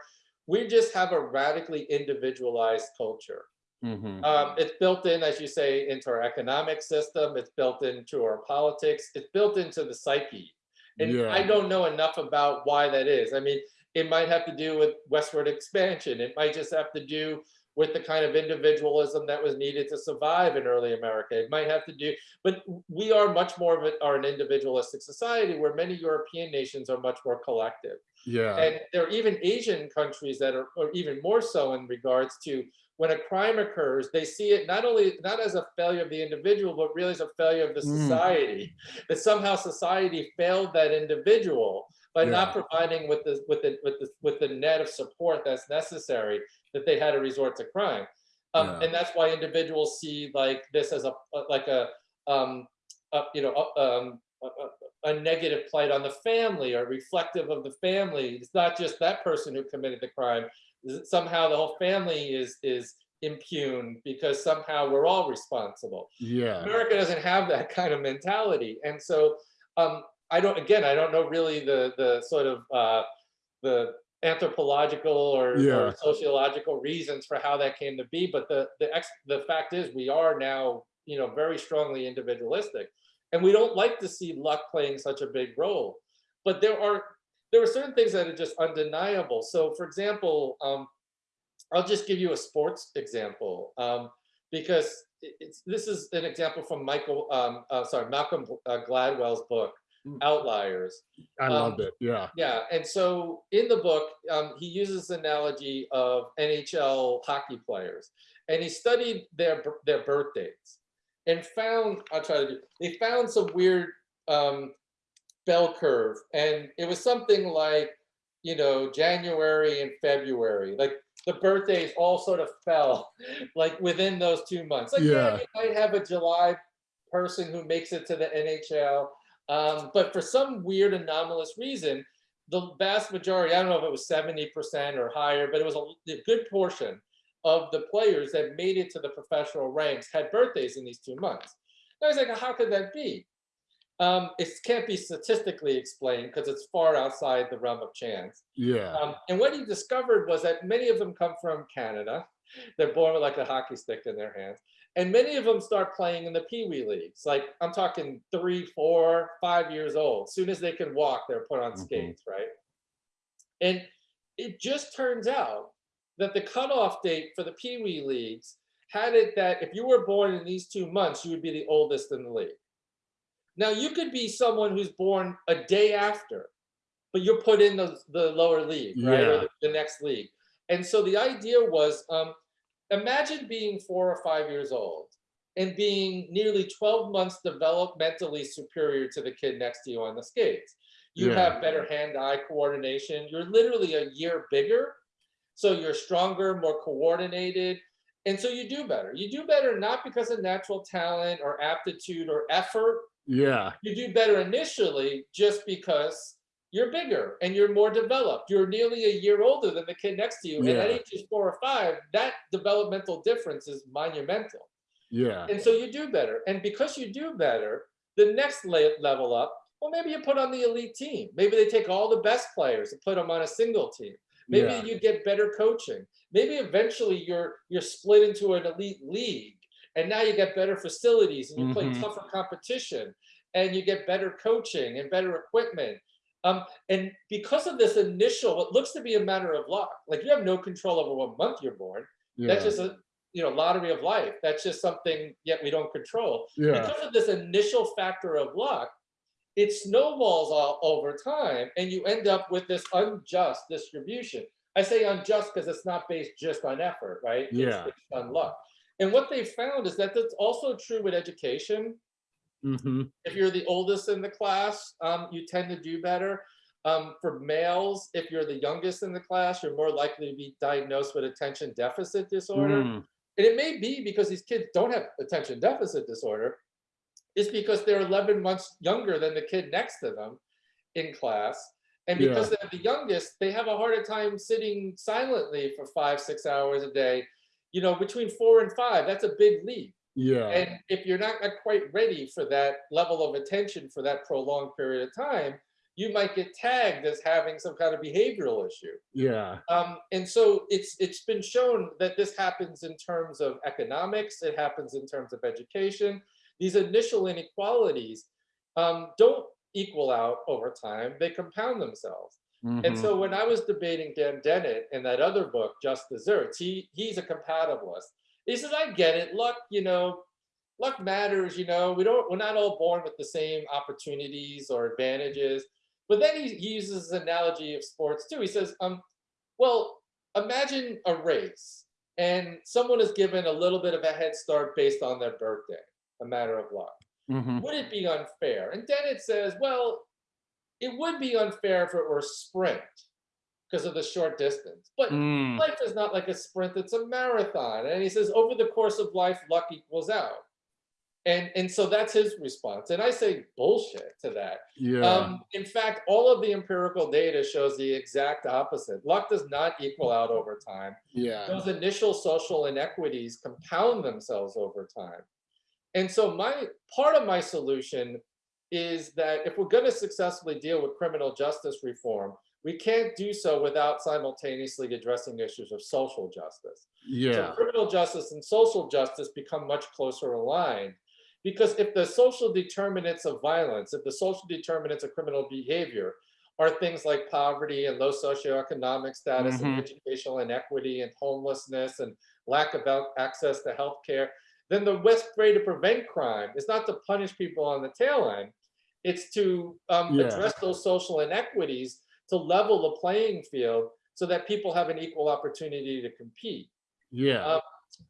we just have a radically individualized culture. mhm, Um, it's built in, as you say, into our economic system. It's built into our politics. It's built into the psyche. And I don't know enough about why that is. I mean, it might have to do with westward expansion. It might just have to do with the kind of individualism that was needed to survive in early America. It might have to do, but we are much more of it, are an individualistic society where many European nations are much more collective. yeah, And there are even Asian countries that are, or even more so in regards to when a crime occurs, they see it not only, not as a failure of the individual, but really as a failure of the Mm. society. That somehow society failed that individual by not providing with the, with the, with the, with the net of support that's necessary, that they had to resort to crime. Um, Yeah. and that's why individuals see like this as a, like a, um, a, you know, a- um, a, a negative plight on the family or reflective of the family. It's not just that person who committed the crime. Somehow the whole family is is impugned because somehow we're all responsible. yeah, America doesn't have that kind of mentality, and so um, I don't. Again, I don't know really the the sort of uh, the anthropological or, Yeah. or sociological reasons for how that came to be. But the the ex, the fact is, we are now you know very strongly individualistic, and we don't like to see luck playing such a big role. But there are there are certain things that are just undeniable. So, for example, um, I'll just give you a sports example um, because it's this is an example from Michael, um, uh, sorry, Malcolm uh, Gladwell's book. Outliers. I um, loved it, yeah, Yeah, and so in the book, um, he uses the analogy of NHL hockey players, and he studied their their birthdays, and found I'll try to do. They found some weird um, bell curve, and it was something like you know January and February, like the birthdays all sort of fell like within those two months. Like yeah, Yeah. you might have a July person who makes it to the NHL. Um, but for some weird anomalous reason, the vast majority, I don't know if it was 70% or higher, but it was a, a good portion of the players that made it to the professional ranks had birthdays in these two months. And I was like, how could that be? Um, it can't be statistically explained because it's far outside the realm of chance. yeah, Um, and what he discovered was that many of them come from Canada. They're born with like a hockey stick in their hands. And many of them start playing in the Pee Wee leagues. Like I'm talking three, four, five years old. Soon as they can walk, they're put on Mhm. skates, right? And it just turns out that the cutoff date for the Pee Wee leagues had it that if you were born in these two months, you would be the oldest in the league. Now you could be someone who's born a day after, but you're put in the, the lower league, right? Or the, the next league. And so the idea was, um, imagine being four or five years old and being nearly 12 months developmentally superior to the kid next to you on the skates. You Yeah. have better hand-eye coordination. You're literally a year bigger. So you're stronger, more coordinated. And so you do better. You do better not because of natural talent or aptitude or effort, yeah, you do better initially just because you're bigger and you're more developed. You're nearly a year older than the kid next to you. And at Yeah. age four or five, that developmental difference is monumental. yeah, And so you do better. And because you do better, the next level up, well, maybe you put on the elite team. Maybe they take all the best players and put them on a single team. Maybe yeah, you get better coaching. Maybe eventually you're you're split into an elite league, and now you get better facilities and you Mhm. play tougher competition, and you get better coaching and better equipment. Um, and because of this initial, what looks to be a matter of luck, like you have no control over what month you're born. That's just a you know lottery of life. That's just something yet we don't control yeah, because of this initial factor of luck, it snowballs all over time and you end up with this unjust distribution. I say unjust because it's not based just on effort, right? It's Yeah. based on luck. And what they found is that that's also true with education. Mhm. If you're the oldest in the class, um, you tend to do better. Um, for males, if you're the youngest in the class, you're more likely to be diagnosed with attention deficit disorder. Mm. And it may be because these kids don't have attention deficit disorder. It's because they're 11 months younger than the kid next to them in class. And because they're the youngest, they have a harder time sitting silently for five, six hours a day. You know, between four and five, that's a big leap. Yeah. And if you're not quite ready for that level of attention for that prolonged period of time, you might get tagged as having some kind of behavioral issue. Yeah. Um, and so it's it's been shown that this happens in terms of economics, it happens in terms of education. These initial inequalities um, don't equal out over time, they compound themselves. And Mhm. so when I was debating Dan Dennett in that other book, Just Deserts, he he's a compatibilist. He says, I get it. Luck, you know, luck matters, you know, we don't we're not all born with the same opportunities or advantages. But then he, he uses an analogy of sports too. He says, um, well, imagine a race and someone is given a little bit of a head start based on their birthday, a matter of luck. Mhm. Would it be unfair? And Dennett says, well, it would be unfair if it were a sprint because of the short distance. But Mm. life is not like a sprint, it's a marathon. And he says, over the course of life, luck equals out. And, and so that's his response. And I say bullshit to that. Yeah. Um, in fact, all of the empirical data shows the exact opposite. Luck does not equal out over time. yeah. Those initial social inequities compound themselves over time. And so my part of my solution is that if we're going to successfully deal with criminal justice reform, we can't do so without simultaneously addressing issues of social justice. So Yeah. criminal justice and social justice become much closer aligned. Because if the social determinants of violence, if the social determinants of criminal behavior are things like poverty and low socioeconomic status and Mhm. educational inequity and homelessness and lack of access to healthcare, then the best way to prevent crime is not to punish people on the tail end. It's to um, Yeah. address those social inequities to level the playing field so that people have an equal opportunity to compete. Yeah. Uh,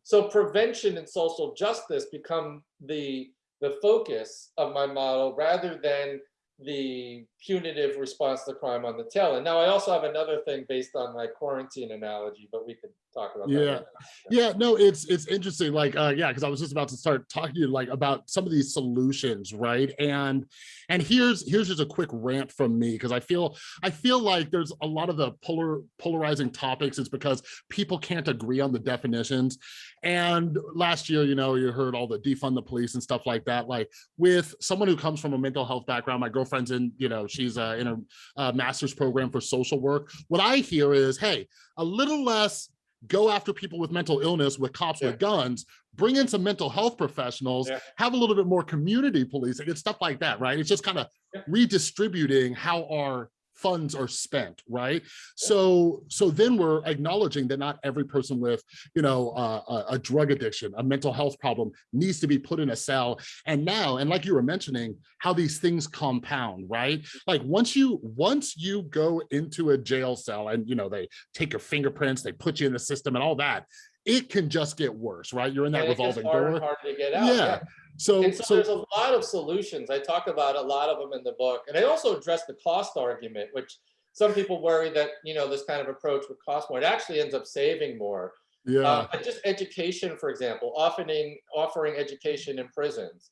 so prevention and social justice become the the focus of my model rather than the punitive response to crime on the tail end. Now, I also have another thing based on my quarantine analogy, but we could talk about that. Yeah. yeah no it's it's interesting like uh yeah because i was just about to start talking to you like about some of these solutions right and and here's here's just a quick rant from me because i feel i feel like there's a lot of the polar polarizing topics is because people can't agree on the definitions and last year you know you heard all the defund the police and stuff like that like with someone who comes from a mental health background my girlfriend's in you know she's uh, in a, a master's program for social work what i hear is hey a little less go after people with mental illness with cops Yeah. with guns, bring in some mental health professionals, Yeah. have a little bit more community policing and stuff like that, right? It's just kind of Yeah. redistributing how our funds are spent, right? So, so then we're acknowledging that not every person with, you know, uh, a, a drug addiction, a mental health problem needs to be put in a cell. And now, and like you were mentioning, how these things compound, right? Like once you, once you go into a jail cell and, you know, they take your fingerprints, they put you in the system and all that, it can just get worse, right? You're in that revolving door. and harder to get out. Yeah. So, so, so, there's a lot of solutions. I talk about a lot of them in the book. And I also address the cost argument, which some people worry that, you know, this kind of approach would cost more. It actually ends up saving more. yeah, Uh, but just education, for example, offering offering education in prisons.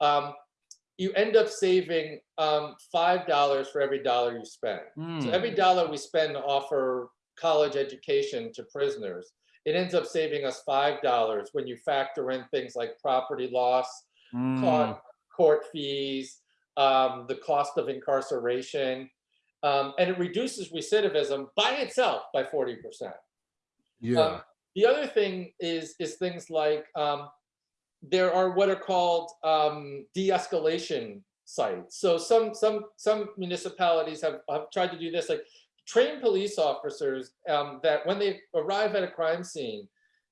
Um, you end up saving um, five dollars for every dollar you spend. So Mm, every dollar we spend to offer college education to prisoners, it ends up saving us five dollars when you factor in things like property loss, mm, court, court fees, um, the cost of incarceration, um, and it reduces recidivism by itself by forty percent. yeah, Um, the other thing is is things like um, there are what are called um, de-escalation sites. So some some some municipalities have, have tried to do this, like train police officers um, that when they arrive at a crime scene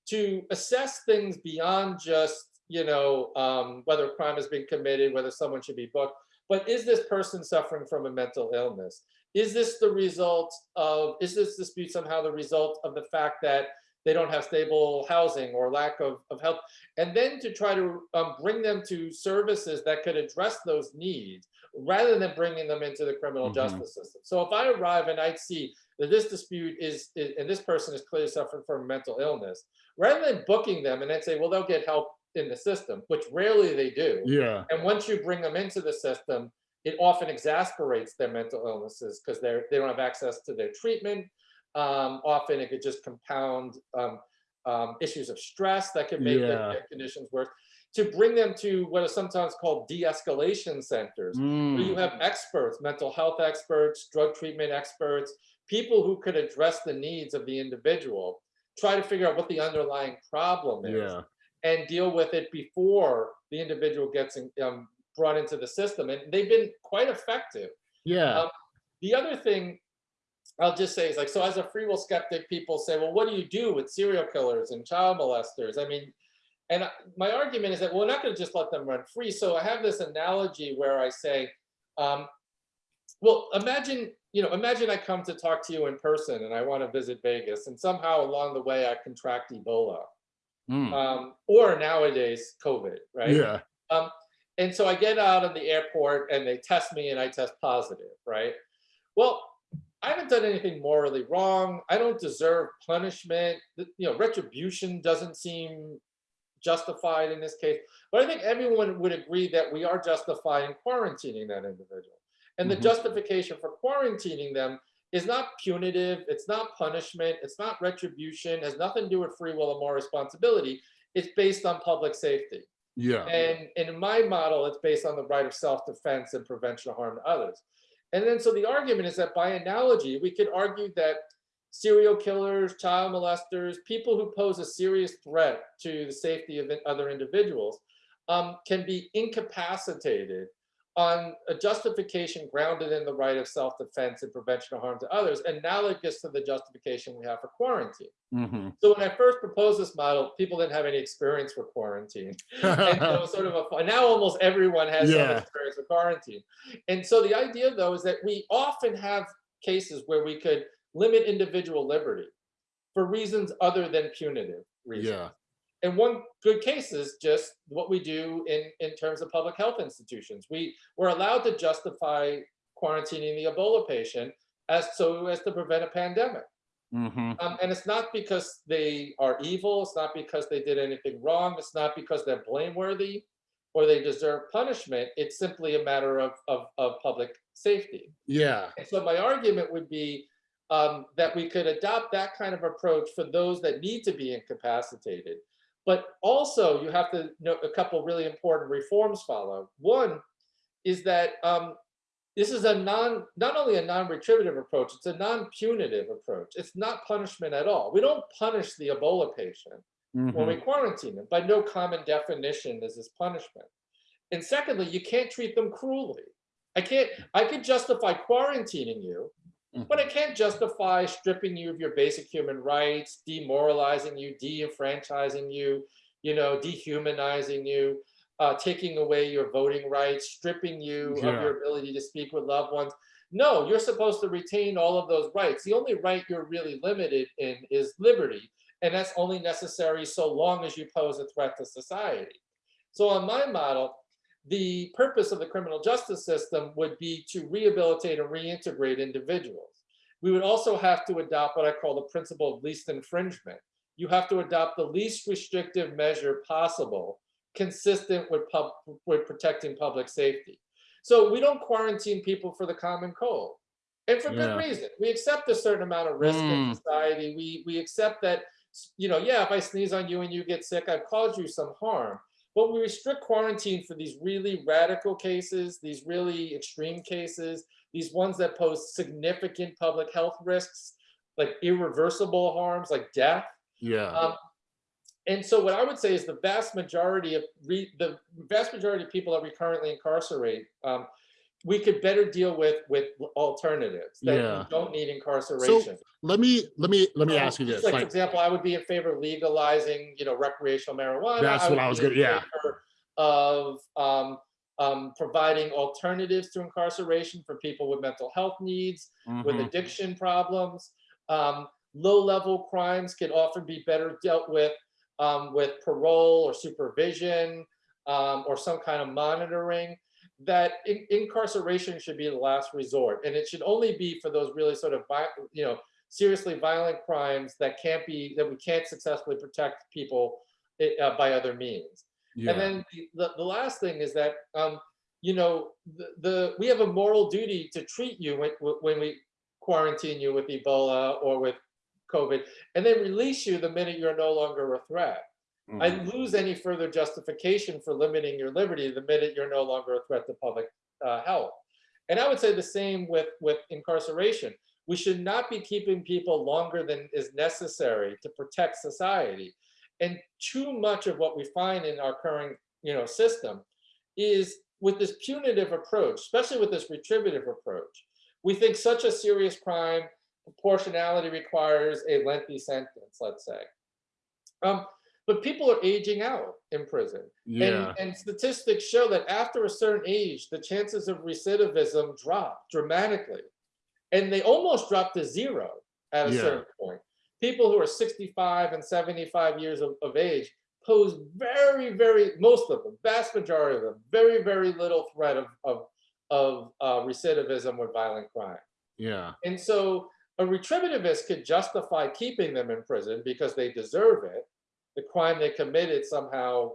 to assess things beyond just you know um, whether a crime has been committed, whether someone should be booked, but is this person suffering from a mental illness? Is this the result of, is this dispute somehow the result of the fact that they don't have stable housing or lack of, of health, and then to try to um, bring them to services that could address those needs rather than bringing them into the criminal Mhm. justice system. So if I arrive and I see that this dispute is, is- and this person is clearly suffering from mental illness, rather than booking them and then say, well, they'll get help in the system, which rarely they do. Yeah. And once you bring them into the system, it often exasperates their mental illnesses because they're they don't have access to their treatment. Um, often it could just compound um, um, issues of stress that could make their- their conditions worse. To bring them to what is sometimes called de-escalation centers, where you Mm. have experts, mental health experts, drug treatment experts, people who could address the needs of the individual, try to figure out what the underlying problem is Yeah. and deal with it before the individual gets in- um, brought into the system. And they've been quite effective. Yeah. Um, The other thing I'll just say is like, so as a free will skeptic, people say, well, what do you do with serial killers and child molesters? I mean, and my argument is that we're not going to just let them run free. So I have this analogy where I say, um, well, imagine, you know, imagine I come to talk to you in person and I want to visit Vegas and somehow along the way I contract Ebola Mm. um, or nowadays COVID, right? Yeah. Um, and so I get out of the airport and they test me and I test positive, right? Well, I haven't done anything morally wrong. I don't deserve punishment. You know, retribution doesn't seem justified in this case. But I think everyone would agree that we are justified in quarantining that individual. And the Mhm. justification for quarantining them is not punitive, it's not punishment, it's not retribution, has nothing to do with free will or more responsibility. It's based on public safety. Yeah. And, and in my model, it's based on the right of self-defense and prevention of harm to others. And then so the argument is that by analogy, we could argue that serial killers, child molesters, people who pose a serious threat to the safety of other individuals um, can be incapacitated on a justification grounded in the right of self-defense and prevention of harm to others, analogous to the justification we have for quarantine. hmm So when I first proposed this model, people didn't have any experience with quarantine and so it was sort of a now almost everyone has some experience with quarantine. And so the idea though is that we often have cases where we could limit individual liberty for reasons other than punitive reasons. yeah. And one good case is just what we do in, in terms of public health institutions. We were allowed to justify quarantining the Ebola patient as so as to prevent a pandemic. hmm Um, and it's not because they are evil. It's not because they did anything wrong. It's not because they're blameworthy or they deserve punishment. It's simply a matter of, of, of public safety. Yeah. And so my argument would be um, that we could adopt that kind of approach for those that need to be incapacitated. But also you have to know a couple really important reforms follow. One is that um, this is a non, not only a non-retributive approach, it's a non-punitive approach. It's not punishment at all. We don't punish the Ebola patient when Mhm. we quarantine them. By no common definition is this punishment. And secondly, you can't treat them cruelly. I can't, I could justify quarantining you, but I can't justify stripping you of your basic human rights, demoralizing you, de-enfranchising you, you know, dehumanizing you, uh, taking away your voting rights, stripping you Yeah. of your ability to speak with loved ones. No, you're supposed to retain all of those rights. The only right you're really limited in is liberty. And that's only necessary so long as you pose a threat to society. So on my model, the purpose of the criminal justice system would be to rehabilitate and reintegrate individuals. We would also have to adopt what I call the principle of least infringement. You have to adopt the least restrictive measure possible, consistent with, pub, with protecting public safety. So we don't quarantine people for the common cold. And for Yeah. good reason. We accept a certain amount of risk in Mm. society. We, we accept that, you know, yeah, if I sneeze on you and you get sick, I've caused you some harm. But we restrict quarantine for these really radical cases, these really extreme cases, these ones that pose significant public health risks, like irreversible harms, like death. Yeah. Um, and so what I would say is the vast majority of re, the vast majority of people that we currently incarcerate, um, we could better deal with with alternatives that Yeah. don't need incarceration. So let me let me let me Um, ask you this. Like, Like, for example, I would be in favor of legalizing, you know, recreational marijuana. That's what I was gonna- yeah. Of um, um, providing alternatives to incarceration for people with mental health needs, with mhm. addiction problems. Um, low-level crimes can often be better dealt with um, with parole or supervision um, or some kind of monitoring, that in- incarceration should be the last resort. And it should only be for those really sort of, you know, seriously violent crimes that can't be, that we can't successfully protect people eh, uh, by other means. Yeah. And then the, the, the last thing is that, um, you know, the, the, we have a moral duty to treat you when, when we quarantine you with Ebola or with COVID, and then release you the minute you're no longer a threat. I Mhm. lose any further justification for limiting your liberty the minute you're no longer a threat to public uh, health. And I would say the same with, with incarceration. We should not be keeping people longer than is necessary to protect society. And too much of what we find in our current, you know, system is with this punitive approach, especially with this retributive approach. We think such a serious crime, proportionality requires a lengthy sentence, let's say. Um, but people are aging out in prison. Yeah. And, and statistics show that after a certain age, the chances of recidivism drop dramatically. And they almost drop to zero at a Yeah. certain point. People who are 65 and 75 years of, of age pose very, very, most of them, vast majority of them, very, very little threat of, of, of uh, recidivism or violent crime. Yeah. And so a retributivist could justify keeping them in prison because they deserve it. The crime they committed somehow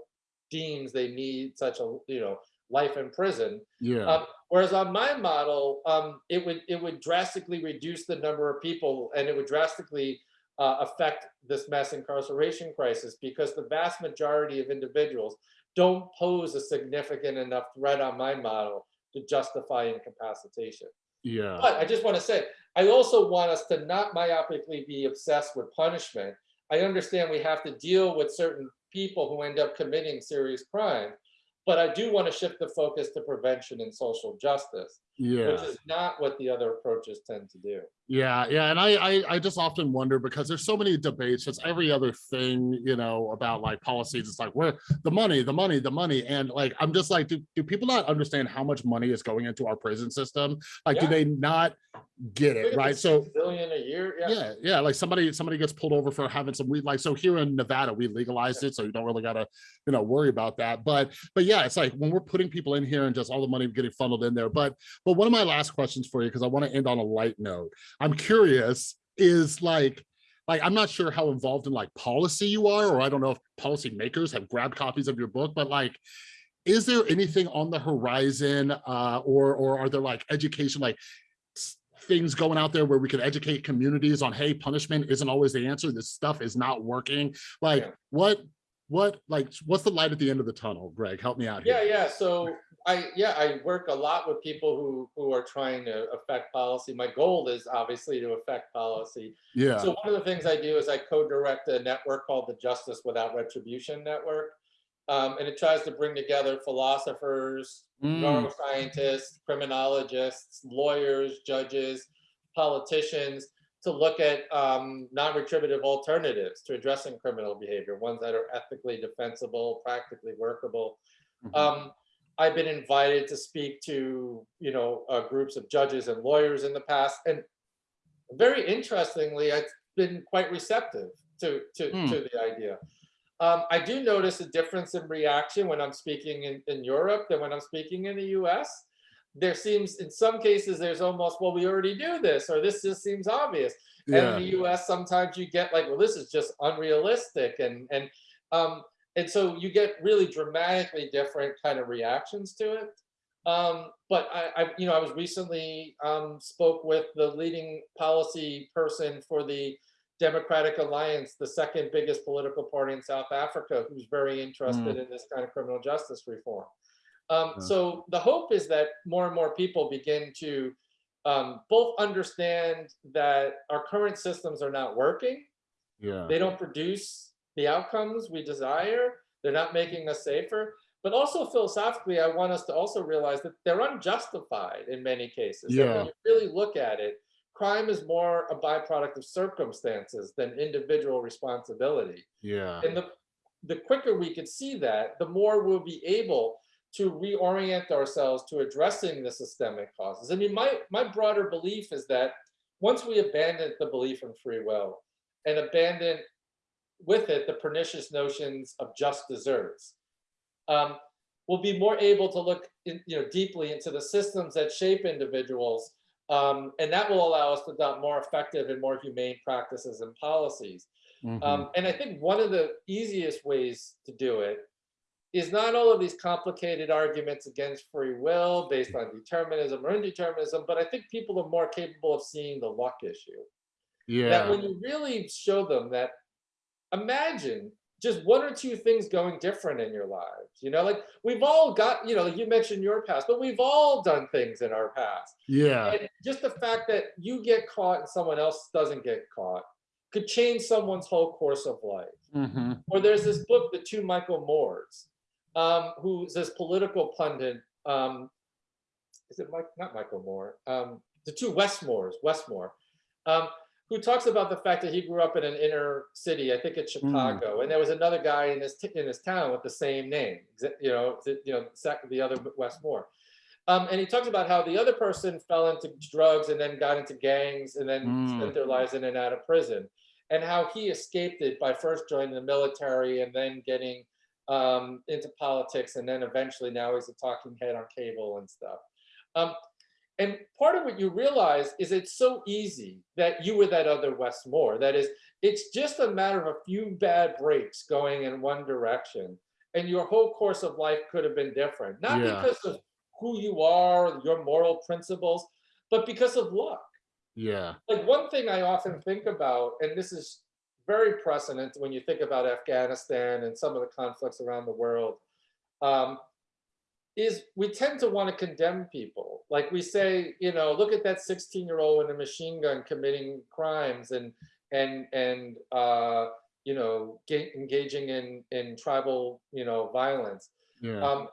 deems they need such a you know life in prison. Yeah. Um, whereas on my model, um, it would it would drastically reduce the number of people, and it would drastically uh, affect this mass incarceration crisis because the vast majority of individuals don't pose a significant enough threat on my model to justify incapacitation. yeah. But I just want to say, I also want us to not myopically be obsessed with punishment. I understand we have to deal with certain people who end up committing serious crime, but I do want to shift the focus to prevention and social justice, Yeah. which is not what the other approaches tend to do. Yeah, yeah, and I, I I just often wonder because there's so many debates. It's every other thing, you know, about like policies. It's like where the money, the money, the money, and like I'm just like, do, do people not understand how much money is going into our prison system? Like, do they not get it? Right. So billion a year. Yeah. yeah, yeah, like somebody somebody gets pulled over for having some weed. Like so here in Nevada, we legalized it, so you don't really gotta, you know, worry about that. But but yeah, it's like when we're putting people in here and just all the money getting funneled in there. But but one of my last questions for you, because I want to end on a light note. I'm curious, is like like I'm not sure how involved in like policy you are, or I don't know if policymakers have grabbed copies of your book, but like is there anything on the horizon uh or or are there like education like things going out there where we could educate communities on hey punishment isn't always the answer this stuff is not working like Yeah. what what like what's the light at the end of the tunnel gregg help me out here Yeah, yeah. So I, yeah, I work a lot with people who who are trying to affect policy. My goal is obviously to affect policy. yeah So one of the things I do is I co-direct a network called the Justice Without Retribution Network. Um, and it tries to bring together philosophers, Mm, neuroscientists, criminologists, lawyers, judges, politicians to look at um, non-retributive alternatives to addressing criminal behavior, ones that are ethically defensible, practically workable. mhm. Um, I've been invited to speak to, you know, uh, groups of judges and lawyers in the past, and very interestingly, I've been quite receptive to to, Hmm. to the idea. Um, I do notice a difference in reaction when I'm speaking in, in Europe than when I'm speaking in the US. There seems, in some cases, there's almost, well, we already do this, or this just seems obvious. And in the US, sometimes you get like, well, this is just unrealistic. And, and, um, and so you get really dramatically different kind of reactions to it. Um, but I, I, you know, I was recently um, spoke with the leading policy person for the Democratic Alliance, the second biggest political party in South Africa, who's very interested in this kind of criminal justice reform. Um, Yeah. So the hope is that more and more people begin to um, both understand that our current systems are not working. yeah They don't produce the outcomes we desire. They're not making us safer. But also philosophically, I want us to also realize that they're unjustified in many cases. Yeah. when you really look at it, crime is more a byproduct of circumstances than individual responsibility. yeah And the, the quicker we can see that, the more we'll be able to reorient ourselves to addressing the systemic causes. I mean, my, my broader belief is that once we abandon the belief in free will, and abandon with it the pernicious notions of just deserts. Um, we'll be more able to look in, you know, deeply into the systems that shape individuals, um, and that will allow us to adopt more effective and more humane practices and policies. Mhm. Um, and I think one of the easiest ways to do it is not all of these complicated arguments against free will based on determinism or indeterminism, but I think people are more capable of seeing the luck issue. Yeah. That when you really show them that, imagine just one or two things going different in your lives, you know, like we've all got, you know, like you mentioned your past, but we've all done things in our past. yeah, And just the fact that you get caught and someone else doesn't get caught could change someone's whole course of life. mhm, Or there's this book, The Two Michael Moores, um, who's this political pundit. Um, is it Mike? Not Michael Moore. Um, the two Wes Moores, Westmore, um, who talks about the fact that he grew up in an inner city, I think it's Chicago, and there was another guy in his in his town with the same name. You know, the, you know, the other Wes Moore. Um, and he talks about how the other person fell into drugs and then got into gangs and then Mm. spent their lives in and out of prison and how he escaped it by first joining the military and then getting um, into politics and then eventually now he's a talking head on cable and stuff. Um, and part of what you realize is it's so easy that you were that other Wes Moore. That is, it's just a matter of a few bad breaks going in one direction, and your whole course of life could have been different. Not Yeah. because of who you are, your moral principles, but because of luck yeah, like one thing I often think about, and this is very precedent when you think about Afghanistan and some of the conflicts around the world, um, is we tend to want to condemn people. Like we say, you know, look at that 16 year old with a machine gun committing crimes and and and uh, you know ga- engaging in in tribal you know violence. yeah, Um,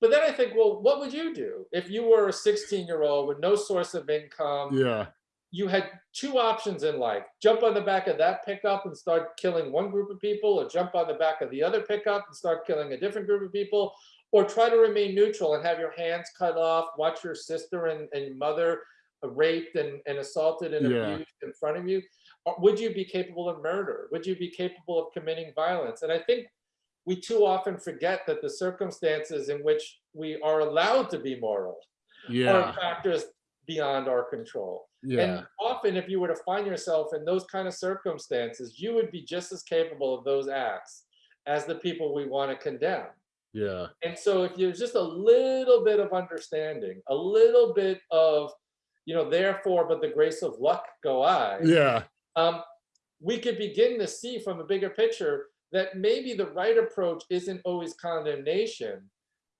but then I think, well, what would you do if you were a 16 year old with no source of income? yeah, you had two options in life jump on the back of that pickup and start killing one group of people or jump on the back of the other pickup and start killing a different group of people or try to remain neutral and have your hands cut off watch your sister and, and mother raped and, and assaulted and Yeah. abused in front of you or would you be capable of murder? Would you be capable of committing violence? And i think we too often forget that the circumstances in which we are allowed to be moral yeah, are factors beyond our control. Yeah, and often, if you were to find yourself in those kind of circumstances, you would be just as capable of those acts as the people we want to condemn. Yeah, And so, if there's just a little bit of understanding, a little bit of, you know, therefore, but the grace of luck go I, yeah, um, we could begin to see from a bigger picture that maybe the right approach isn't always condemnation,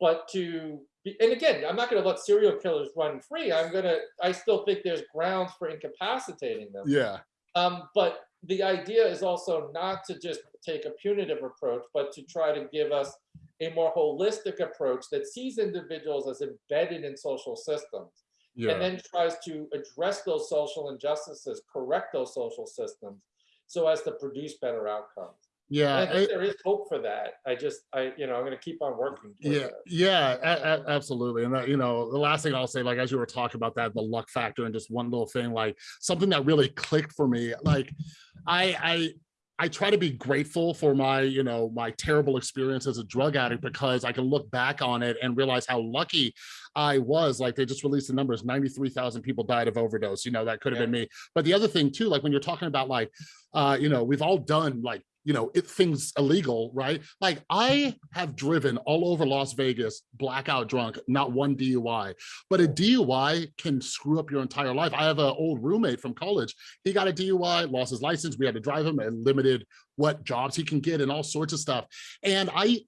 but to be, and again, I'm not going to let serial killers run free. I'm going to, I still think there's grounds for incapacitating them. yeah, Um, but the idea is also not to just take a punitive approach, but to try to give us a more holistic approach that sees individuals as embedded in social systems and then tries to address those social injustices, correct those social systems so as to produce better outcomes. And yeah. I think I- there is hope for that. I just, I, you know, I'm gonna keep on working. Yeah, that. yeah, a- a- absolutely. And that, you know, the last thing I'll say, like, as you were talking about that, the luck factor and just one little thing, like something that really clicked for me, like I, I, I try to be grateful for my, you know, my terrible experience as a drug addict because I can look back on it and realize how lucky I was. Like they just released the numbers, 93,000 people died of overdose, you know, that could have Yeah. been me. But the other thing too, like when you're talking about like, uh, you know, we've all done like you know, it things illegal, right? Like I have driven all over Las Vegas, blackout drunk, not one DUI, but a DUI can screw up your entire life. I have an old roommate from college. He got a DUI, lost his license. We had to drive him and limited what jobs he can get and all sorts of stuff. And I,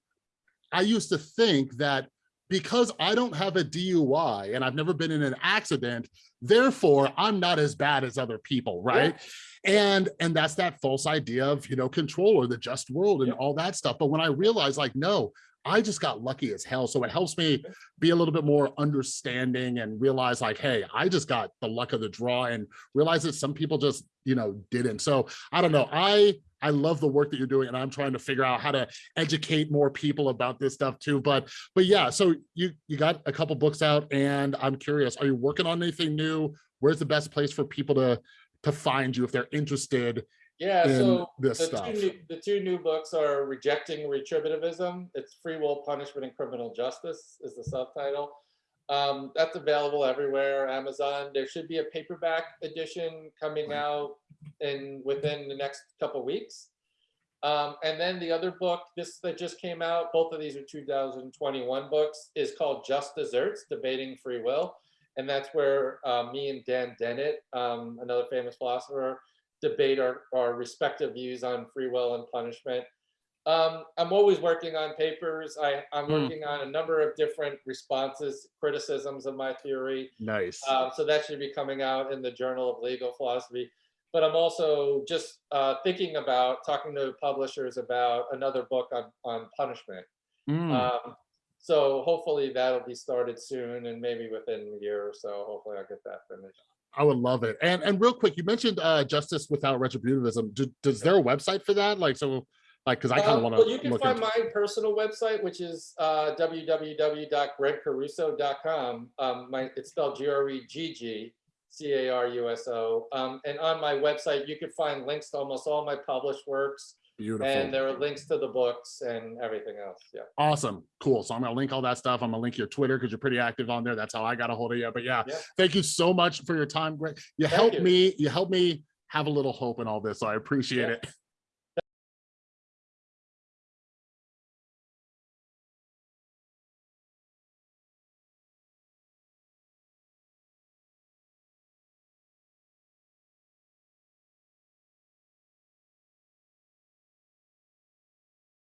I used to think that because I don't have a DUI and I've never been in an accident, therefore I'm not as bad as other people, right? And and that's that false idea of, you know, control or the just world and Yeah. all that stuff. But when I realized like, no, I just got lucky as hell. So it helps me be a little bit more understanding and realize like, hey, I just got the luck of the draw and realize that some people just, you know, didn't. So I don't know. I I love the work that you're doing and I'm trying to figure out how to educate more people about this stuff too. But but yeah, so you you got a couple books out and I'm curious, are you working on anything new? Where's the best place for people to to find you if they're interested Yeah, so the stuff. two, new, the two new books are Rejecting Retributivism. It's Free Will, Punishment, and Criminal Justice is the subtitle. Um, that's available everywhere, Amazon. There should be a paperback edition coming Right. out in within the next couple weeks. Um, and then the other book, this that just came out, both of these are 2021 books, is called Just Deserts, Debating Free Will. And that's where uh, me and Dan Dennett, um, another famous philosopher, debate our, our respective views on free will and punishment. Um, I'm always working on papers. I, I'm Mm. working on a number of different responses, criticisms of my theory. Nice. Um, so that should be coming out in the Journal of Legal Philosophy. But I'm also just uh, thinking about talking to publishers about another book on, on punishment. Mm. Um, so hopefully that'll be started soon and maybe within a year or so. Hopefully I'll get that finished. I would love it. And and real quick, you mentioned uh justice without retributivism. Do, does there a website for that? Like so, like because I kind of Um, want Well, you can find into. my personal website, which is uh, www.greggcaruso.com. Um, my, it's spelled G-R-E-G-G, C-A-R-U-S-O. Um, and on my website, you can find links to almost all my published works, Beautiful. and there are links to the books and everything else. Yeah. Awesome. Cool. So I'm gonna link all that stuff. I'm gonna link your Twitter because you're pretty active on there. That's how I got a hold of you. But yeah, Yeah. thank you so much for your time, Gregg. You Thank helped you. me, you helped me have a little hope in all this. So I appreciate Yeah. it.